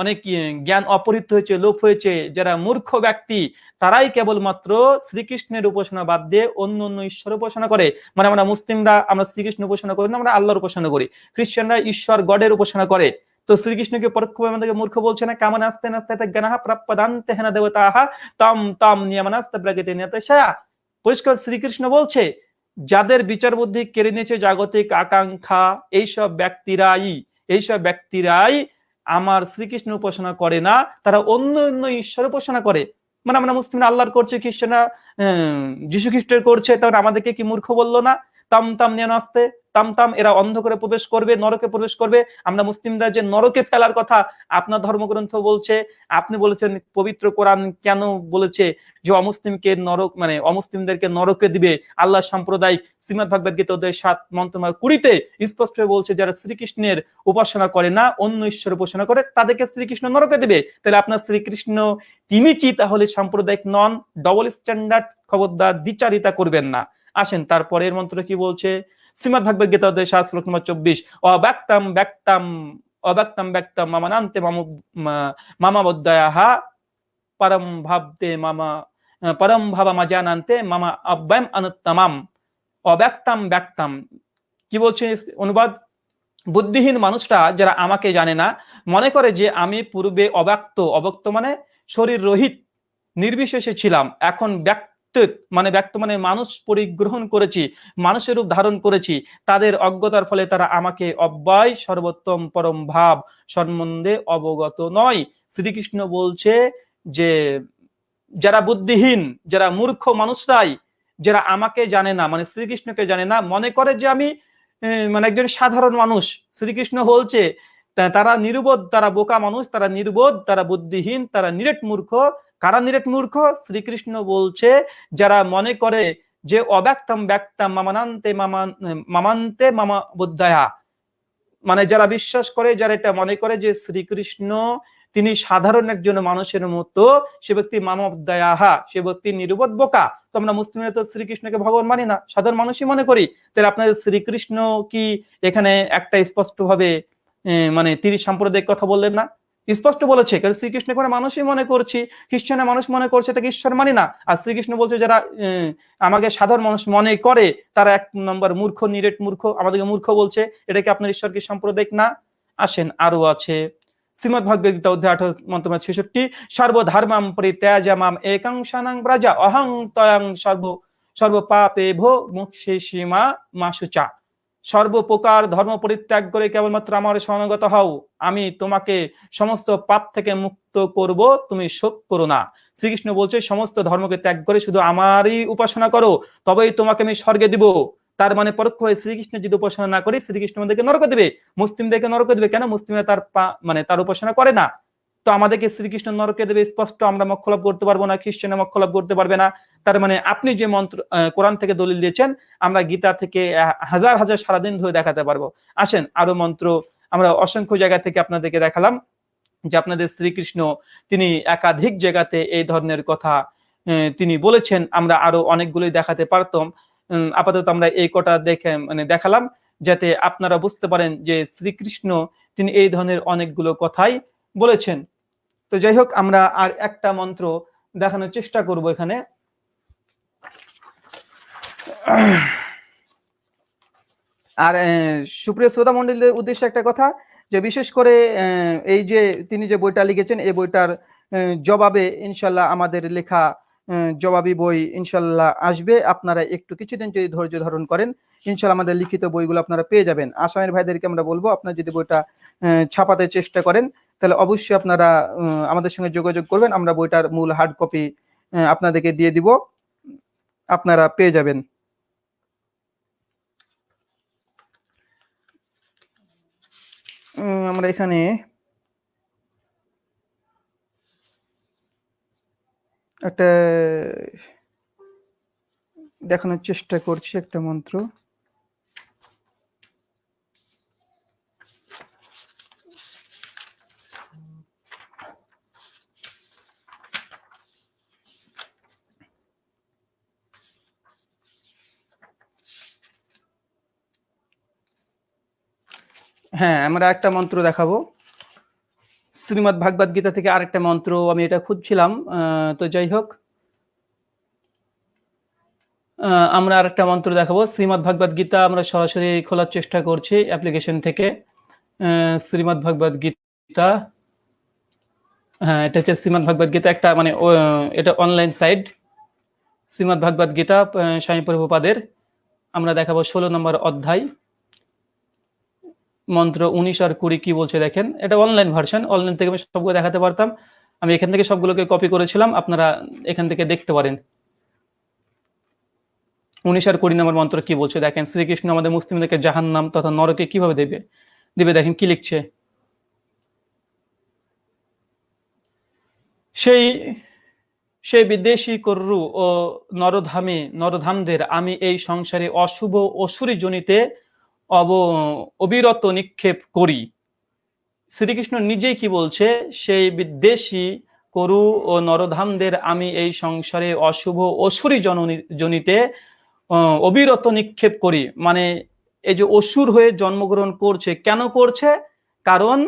অনেক জ্ঞান অপহৃত হয়েছে, লোপ হয়েছে, যারা মূর্খ ব্যক্তি, তারাই কেবলমাত্র শ্রীকৃষ্ণের উপাসনা বাদ দিয়ে অন্য অন্য ঈশ্বর উপাসনা করে। মানে আমরা মুসলিমরা, আমরা শ্রীকৃষ্ণ উপাসনা করি না, আমরা আল্লাহর উপাসনা করি। খ্রিস্টানরা ঈশ্বর গডের উপাসনা করে। তো শ্রীকৃষ্ণকে পরোক্ষভাবে আমাদেরকে মূর্খ বলছে না কামন আস্তে নাস্তে জ্ঞান প্রাপ্যদান্তে হেনা দেবতাহা, তম তম নিয়মনাস্তে প্রগতি পরিষ্কার, শ্রীকৃষ্ণ বলছে, যাদের বিচার বুদ্ধি কেড়ে নিয়েছে জাগতিক আকাঙ্ক্ষা, এইসব ব্যক্তিরাই এইসব ব্যক্তিরাই আমার শ্রীকৃষ্ণ উপাসনা করে না, তারা অন্য অন্য ঈশ্বর উপাসনা করে। মানে আমরা মুসলিমরা আল্লাহর করছে, খ্রিস্টানরা যিশু খ্রিস্টের করছে, তখন আমাদেরকে কি মূর্খ বলল না? তাম তাম নিয়ে আসতে তাম তাম এরা অন্ধকারে প্রবেশ করবে, নরকে প্রবেশ করবে। আমরা মুসলিমরা যে নরকে ফেলার কথা আপনার ধর্মগ্রন্থ বলছে, আপনি বলেছেন পবিত্র কোরআন কেন বলেছে যে অমুসলিমকে নরক মানে অমুসলিমদেরকে নরকে দিবে? আল্লাহ সাম্প্রদায়িক শ্রীমদ ভাগবত গীতা অধ্যায় সাত মন্ত্রমার কুড়িতে স্পষ্ট হয়ে বলছে, যারা শ্রীকৃষ্ণের উপাসনা করে না, অন্য ঈশ্বর উপাসনা করে, তাদেরকে শ্রীকৃষ্ণ নরকে দিবে। তাহলে আপনার শ্রীকৃষ্ণ তিনি কি? তাহলে সাম্প্রদায়িক নন ডবল স্ট্যান্ডার্ড খবরদার দ্বিচারিতা করবেন না। আসেন। তারপরের মন্ত্র কি বলছে? শ্রীমদ ভাগবত গীতা অধ্যায় সাত, শ্লোক নম্বর চব্বিশ, অব্যক্তম ব্যক্তম অব্যক্তম ব্যক্তম মামানান্তে মাম মামা বদ্যাহা পরম ভাবতে মামা, পরম ভাবা জানান্তে মামা অব্যম অনুত্তমাম। অব্যক্তম ব্যক্তম। কি বলছে অনুবাদ? বুদ্ধিহীন মানুষরা যারা আমাকে জানে না, মনে করে যে আমি পূর্বে অব্যক্ত অব্যক্ত মানে শরীর রহিত নির্বিশেষে ছিলাম। এখন ব্যক্ত মানে ব্যক্ত মানে মানুষ পরিগ্রহণ করেছি, মানুষের রূপ ধারণ করেছি, তাদের অজ্ঞতার ফলে তারা আমাকে অব্যয় সর্বোত্তম পরম ভাব সম্বন্ধে অবগত নয়। শ্রীকৃষ্ণ বলছে যে, যারা বুদ্ধিহীন, যারা মূর্খ মানুষরাই যারা আমাকে জানে না মানে শ্রীকৃষ্ণকে জানে না, মনে করে যে আমি মানে একজন সাধারণ মানুষ। শ্রীকৃষ্ণ বলছে তারা নির্বোধ তারা বোকা মানুষ, তারা নির্বোধ তারা বুদ্ধিহীন, তারা নিরেট মূর্খ কারা নিরেট মূর্খ? শ্রীকৃষ্ণ বলছে, যারা মনে করে যে অব্যক্তম ব্যক্তম মামানান্তে মামা, মামান্তে মামা বুদ্ধায়া। মানে যারা বিশ্বাস করে, যারা এটা মনে করে যে শ্রীকৃষ্ণ তিনি সাধারণ একজন মানুষের মতো, সে ব্যক্তি মানব দয়াহা সে ব্যক্তি নির্বোধ বোকা। তো আমরা মুসলিমরা তো শ্রীকৃষ্ণকে ভগবান মানি না, সাধারণ মানুষই মনে করি। তাহলে আপনাদের শ্রীকৃষ্ণ কি এখানে একটা স্পষ্ট ভাবে মানে তিনি সাম্প্রদায়িক কথা বললেন না? স্পষ্ট বলেছে, কারণ শ্রীকৃষ্ণ করে মানুষই মনে করছি খ্রিস্টানের মানুষ মনে করছে এটাকে ঈশ্বর মানি না? আর শ্রীকৃষ্ণ বলছে যারা আমাকে সাধারণ মানুষ মনে করে, তারা এক নম্বর মূর্খ, নিরেট মূর্খ, আমাদেরকে মূর্খ বলছে, এটা কি আপনার ঈশ্বর কি সাম্প্রদায়িক না? আসেন আরও আছে। শ্রীমদ ভগবদ গীতা অধ্যায় আঠারো মন্তব্য ছেষট্টি, সর্বধর্মাম পরিত্যাজামাম একাংশানাং ব্রাজা, অহং তয়ং সর্ব সর্ব পাপে ভো মুক্ষে সীমা মাসুচা। সর্বপ্রকার ধর্ম পরিত্যাগ করে কেবলমাত্র আমার শরণাগত হও। আমি তোমাকে সমস্ত পাপ থেকে মুক্ত করব, তুমি শোক করো না। শ্রীকৃষ্ণ বলছে, সমস্ত ধর্মকে ত্যাগ করে শুধু আমারই উপাসনা করো, তবেই তোমাকে আমি স্বর্গে দিব। তার মানে পরোক্ষ হয়ে শ্রীকৃষ্ণ যদি উপাসনা না করি, শ্রীকৃষ্ণ আমাদেরকে নরক দেবে। মুসলিমদেরকে নরক দেবে কেন? মুসলিমরা তার মানে তার উপাসনা করে না। তো আমাদেরকে শ্রীকৃষ্ণ নরকে দেবে, স্পষ্ট আমরা মোক্ষ লাভ করতে পারব না খ্রিস্টানে মোক্ষ লাভ করতে পারবে না। তার মানে আপনি যে মন্ত্র কোরআন থেকে দলিল দিয়েছেন, আমরা গীতা থেকে হাজার হাজার সারাদিন ধরে দেখাতে পারব। আসেন আরও মন্ত্র, আমরা অসংখ্য জায়গা থেকে আপনাদেরকে দেখালাম, যে আপনাদের শ্রীকৃষ্ণ তিনি একাধিক জায়গাতে এই ধরনের কথা তিনি বলেছেন, আমরা আরও অনেকগুলোই দেখাতে পারতাম। আপাতত আমরা এই কটা দেখে মানে দেখালাম, যাতে আপনারা বুঝতে পারেন যে শ্রীকৃষ্ণ তিনি এই ধরনের অনেকগুলো কথাই বলেছেন। তো যাই হোক আমরা আর একটা মন্ত্র দেখানোর চেষ্টা করব এখানে। আর সুপ্রিয় শ্রোতা মন্ডলীদের উদ্দেশ্যে একটা কথা, যে বিশেষ করে এই যে তিনি যে বইটা লিখেছেন, এই বইটার জবাবে ইনশাল্লাহ আমাদের লেখা জবাবি বই ইনশাল্লাহ আসবে। আপনারা একটু কিছুদিন যদি ধৈর্য ধারণ করেন, ইনশাল্লাহ আমাদের লিখিত বইগুলো আপনারা পেয়ে যাবেন। আসামের ভাইদেরকে আমরা বলব, আপনারা যদি বইটা ছাপাতে চেষ্টা করেন তাহলে অবশ্যই আপনারা আমাদের সঙ্গে যোগাযোগ করবেন। আমরা বইটার মূল হার্ড কপি আপনাদেরকে দিয়ে দিব। আপনারা পেয়ে যাবেন। আমরা এখানে একটা দেখানোর চেষ্টা করছি একটা মন্ত্র। হ্যাঁ আমরা একটা মন্ত্র দেখাবো। শ্রীমৎ ভাগবত গীতা থেকে আরেকটা মন্ত্র আমি এটা খুঁজছিলাম তো যাই হোক। আমরা আরেকটা মন্ত্র দেখাবো। শ্রীমৎ ভাগবত গীতা আমরা সরাসরি খোলার চেষ্টা করছি অ্যাপ্লিকেশন থেকে। আহ, শ্রীমৎ ভাগবত গীতা হ্যাঁ এটা হচ্ছে শ্রীমৎ ভাগবত গীতা একটা মানে এটা অনলাইন সাইট। শ্রীমৎ ভাগবত গীতা স্বামী প্রভুপাদের। আমরা দেখাবো ষোলো নম্বর অধ্যায়। মন্ত্র উনিশ আর কুড়ি কি বলছে দেখেন? এটা অনলাইন ভার্সন অনলাইন থেকে আমি সবগুলো দেখাতে পারতাম। আমি এখান থেকে সবগুলোকে কপি করেছিলাম, আপনারা এখান থেকে দেখতে পারেন। উনিশ আর কুড়ি নম্বর মন্ত্র কি বলছে দেখেন? শ্রীকৃষ্ণ আমাদের মুসলিমদেরকে জাহান নাম তথা নরকে কীভাবে দেবে? দেবে দেখেন, কি লিখছে? সেই সেই বিদেশি কররু ও নরধামে, নরধামদের আমি এই সংসারে অশুভ অসুরি জনিতে অব, অবিরত নিক্ষেপ করি। শ্রীকৃষ্ণ নিজেই কি বলছে? সেই বিদ্বেষী করু ও নরধামদের আমি এই সংসারে অশুভ অসুরি জননী, জনিতে অবিরত নিক্ষেপ করি। মানে এই যে অসুর হয়ে জন্মগ্রহণ করছে, কেন করছে? কারণ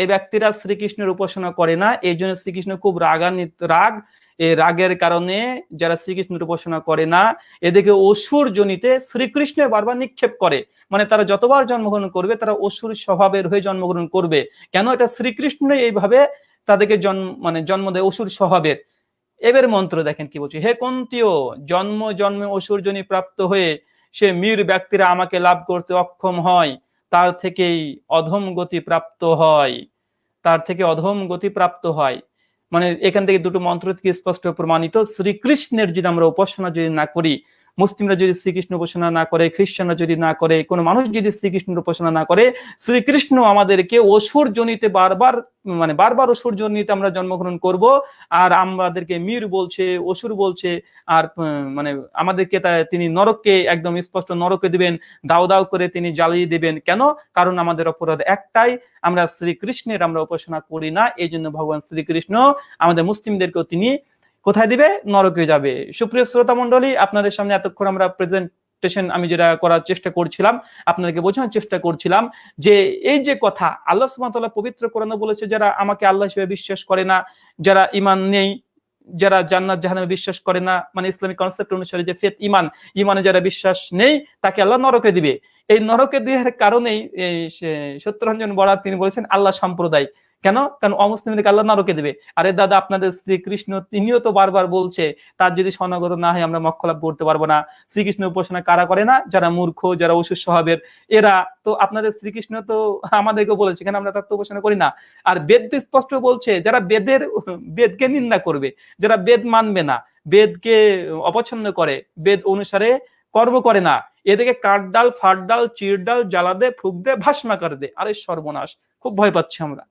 এই ব্যক্তিরা শ্রীকৃষ্ণের উপাসনা করে না। এই জন্য শ্রীকৃষ্ণ খুব রাগান্বিত, রাগ এই রাগের কারণে যারা শ্রীকৃষ্ণের উপাসনা করে না এদিকে অসুর জনিতে শ্রীকৃষ্ণ বারবার নিক্ষেপ করে। মানে তারা যতবার জন্মগ্রহণ করবে, তারা অসুর স্বভাবের হয়ে জন্মগ্রহণ করবে। কেন এটা শ্রীকৃষ্ণ এইভাবে তাদেরকে জন্ম মানে জন্ম দেয় অসুর স্বভাবের? এবার মন্ত্র দেখেন কি বলছে, হে কন্তীয়, জন্ম, জন্মে অসুর জনি প্রাপ্ত হয়ে সে মীর ব্যক্তিরা আমাকে লাভ করতে অক্ষম হয়। তার থেকেই অধম গতি প্রাপ্ত হয়। তার থেকে অধম গতি প্রাপ্ত হয়। মানে এখান থেকে দুটো মন্ত্র থেকে স্পষ্ট প্রমাণিত। শ্রীকৃষ্ণের যদি আমরা উপাসনা যদি না করি মুসলিমরা যদি শ্রীকৃষ্ণ উপাসনা না করে, খ্রিস্টানরা যদি না করে, কোনো মানুষ যদি শ্রীকৃষ্ণের উপাসনা না করে, শ্রীকৃষ্ণ আমাদেরকে অসুর জনিতে বারবার মানে বারবার অসুর জনিতে আমরা জন্মগ্রহণ করব, আর আমাদেরকে মীর বলছে, অসুর বলছে, আর মানে আমাদেরকে তিনি নরককে একদম স্পষ্ট নরকে দিবেন, দাও দাও করে তিনি জ্বালিয়ে দিবেন। কেন? কারণ আমাদের অপরাধ একটাই, আমরা শ্রীকৃষ্ণের আমরা উপাসনা করি না, এই জন্য ভগবান শ্রীকৃষ্ণ আমাদের মুসলিমদেরকেও তিনি কোথায় দিবে? নরকে যাবে। সুপ্রিয় শ্রোতা মন্ডলী আপনাদের সামনে এতক্ষণ আমরা প্রেজেন্টেশন আমি যেটা করার চেষ্টা করছিলাম, আপনাদেরকে বোঝানোর চেষ্টা করছিলাম যে এই যে কথা, আল্লাহ সুবহানাহু পবিত্র কোরআনে বলেছে, যারা আমাকে আল্লাহ হিসেবে বিশ্বাস করে না, যারা ইমান নেই, যারা জান্নাত জাহান্নামে বিশ্বাস করে না মানে ইসলামিক কনসেপ্ট অনুসারে যে ফেত ইমান ইমানে যারা বিশ্বাস নেই, তাকে আল্লাহ নরকে দিবে। এই নরকে দেওয়ার কারণেই সত্যরঞ্জন বরা তিনি বলেছেন, আল্লাহ সম্প্রদায়। কেন? কারণ অমুসলিমদেরকে আল্লাহ নরকে দেবে। আরে দাদা, আপনাদের শ্রীকৃষ্ণ তিনিও তো বারবার বলছে, তার যদি স্বর্ণগত না হয় আমরা মক্ষ লাভ করতে পারব না। শ্রীকৃষ্ণ উপাসনা কারা করে না? যারা মূর্খ, যারা অসুর স্বভাবের, এরা। তো আপনাদের শ্রীকৃষ্ণ তো আমাদেরকে বলেছে, কেন আমরা তার তো উপাসনা করি না? আর বেদ তো স্পষ্ট বলছে, যারা বেদের, বেদকে নিন্দা করবে, যারা বেদ মানবে না, বেদকে অপছন্দ করে, বেদ অনুসারে কর্ম করে না। এদিকে কাঠ ডাল, ফাট ডাল, চির ডাল, জ্বালা দে, ফুক দে ভাস্মা করে দে। আরে সর্বনাশ, খুব ভয় পাচ্ছি আমরা।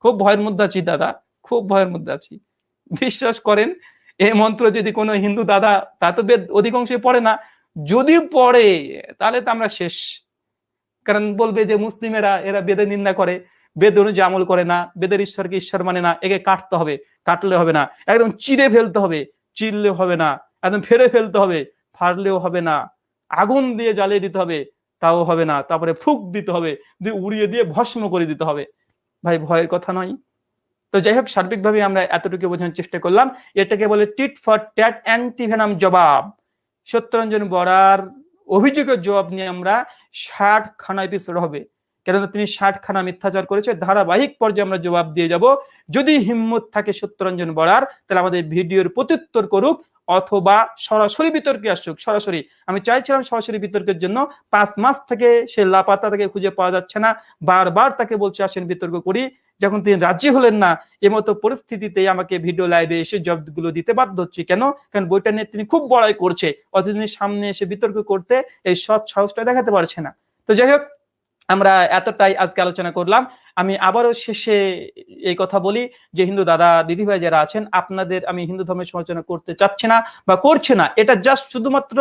খুব ভয়ের মধ্যে আছি, দাদা। খুব ভয়ের মধ্যে আছি। বিশ্বাস করেন এই মন্ত্র যদি কোনো হিন্দু দাদা, তা তো বেদ অধিকাংশই পড়ে না। যদি পড়ে, তাহলে তো আমরা শেষ। কারণ বলবে যে মুসলিমেরা, এরা বেদের নিন্দা করে। বেদ অনুযায়ী আমল করে না, বেদের ঈশ্বরকে ঈশ্বর মানে না। একে কাটতে হবে, কাটলে হবে না। একদম চিড়ে ফেলতে হবে চিরলে হবে না। একদম ফেরে ফেলতে হবে, ফাড়লেও হবে না। আগুন দিয়ে জ্বালিয়ে দিতে হবে, তাও হবে না। তারপরে ফুক দিতে হবে, দিয়ে উড়িয়ে দিয়ে ভস্ম করে দিতে হবে। ভাই, ভয়ের কথা নয়। তো যাই হোক, সার্বিকভাবে আমরা এতটুকু বোঝানোর চেষ্টা করলাম। এটাকে বলে টিট ফর ট্যাট অ্যান্টিভেনাম জবাব। সত্যরঞ্জন বরার অভিযোগের জবাব নিয়ে আমরা ষাট খানা এপিসোড হবে। কেননা তিনি ষাট খানা মিথ্যাচার করেছে, ধারাবাহিক পর্যায়ে আমরা জবাব দিয়ে যাব। যদি হিম্মত থাকে সত্যরঞ্জন বরার, তাহলে আমাদের ভিডিওর প্রত্যুত্তর করুক অথবা সরাসরি বিতর্কে আসুক। সরাসরি, আমি চাইছিলাম সরাসরি বিতর্কের জন্য পাঁচ মাস থেকে সে লাপাতা তাকে খুঁজে পাওয়া যাচ্ছে না, বারবার তাকে বলছে, আসেন বিতর্ক করি। যখন তিনি রাজি হলেন না, এমতো পরিস্থিতিতে আমাকে ভিডিও লাইভে এসে জবগুলো দিতে বাধ্য হচ্ছে। কেন? কারণ বইটা নিয়ে তিনি খুব বড়াই করছে, অথচ তিনি সামনে এসে বিতর্ক করতে এই সৎ সাহসটা দেখাতে পারছে না। তো যাই হোক আমরা এতটাই আজকে আলোচনা করলাম। আমি আবারও শেষে এই কথা বলি যে, হিন্দু দাদা, দিদিভাই যারা আছেন, আপনাদের আমি হিন্দু ধর্মের সমালোচনা করতে চাচ্ছি না বা করছে না। এটা জাস্ট শুধুমাত্র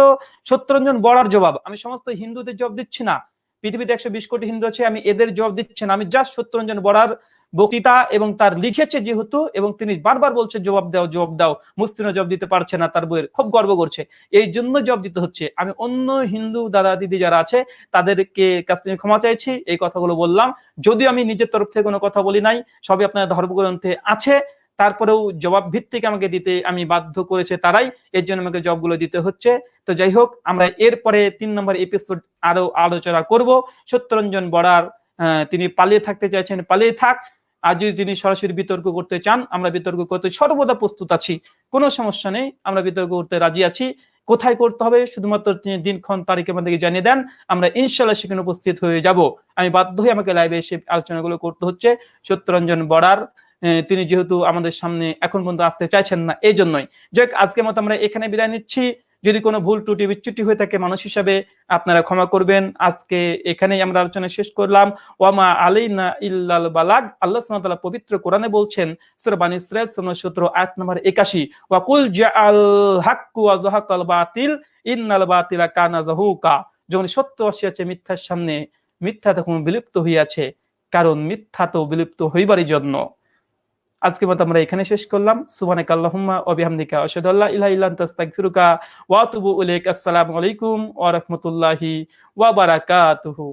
সত্যরঞ্জন বড়ার জবাব। আমি সমস্ত হিন্দুদের জবাব দিচ্ছি না। পৃথিবীতে একশো বিশ কোটি হিন্দু আছে, আমি এদের জবাব দিচ্ছি না। আমি জাস্ট সত্যরঞ্জন বড়ার বক্তৃতা এবং তার লিখেছে যেহেতু, এবং তিনি বারবার বলছে জবাব দাও জবাব দাও। মুসলিমরা জবাব দিতে পারছে না, তার বইয়ের খুব গর্ব করছে। এই জন্য জবাব দিতে হচ্ছে। আমি অন্য হিন্দু দাদা দিদি যারা আছে, তাদেরকে কাছ থেকে ক্ষমা চাইছি, এই কথাগুলো বললাম। যদিও আমি নিজের তরফ থেকে কোনো কথা বলি নাই, সবই আপনার ধর্মগ্রন্থে আছে। তারপরেও জবাব ভিত্তিক আমাকে দিতে আমি বাধ্য করেছে তারাই, এর জন্য আমাকে জবগুলো দিতে হচ্ছে। তো যাই হোক, আমরা এরপরে তিন নম্বর এপিসোড আরও আলোচনা করব। সত্যরঞ্জন বড়ার তিনি পালিয়ে থাকতে চাইছেন, পালিয়ে থাক। আর যদি তিনি সরাসরি বিতর্ক করতে চান, আমরা বিতর্ক করতে সর্বদা প্রস্তুত আছি। কোনো সমস্যা নেই, আমরা বিতর্ক করতে রাজি আছি। কোথায় করতে হবে? শুধুমাত্র তিনি দিনক্ষণ তারিখ আমাদেরকে জানিয়ে দেন। আমরা ইনশাল্লাহ সেখানে উপস্থিত হয়ে যাব। আমি বাধ্য হয়ে আমাকে লাইভে এসে আলোচনাগুলো করতে হচ্ছে। সত্যরঞ্জন বড়ার তিনি যেহেতু আমাদের সামনে এখন পর্যন্ত আসতে চাইছেন না এই জন্যই যাই আজকের মতো আমরা এখানে বিদায় নিচ্ছি। যদি কোনো ভুল ত্রুটি, বিচ্যুতি হয়ে থাকে, মানুষ হিসাবে আপনারা ক্ষমা করবেন। আজকে এখানেই আমরা আলোচনা শেষ করলাম। ওয়ামা আলাইনা ইল্লাল বালাগ। আল্লাহ সুবহানাহু পবিত্র কোরআনে বলছেন, সূরা বানী ইসরাঈল, সূরা 17 আয়াত নম্বর 81 ওয়া কুল জাআল হাক্কু ওয়া বাতিল, ইন্নাল বাতিলা কানা যাহুকা। যখন সত্য আসিয়াছে মিথ্যার সামনে, মিথ্যা তখন বিলুপ্ত হইয়াছে, কারণ মিথ্যা তো বিলুপ্ত হইবারই জন্য। আজকে মতো আমরা এখানে শেষ করলাম। সুবহানাকা আল্লাহুম্মা ওয়া বিহামদিকা আসসালামু আলাইকুম ওয়া ওয়া বারাকাতুহু।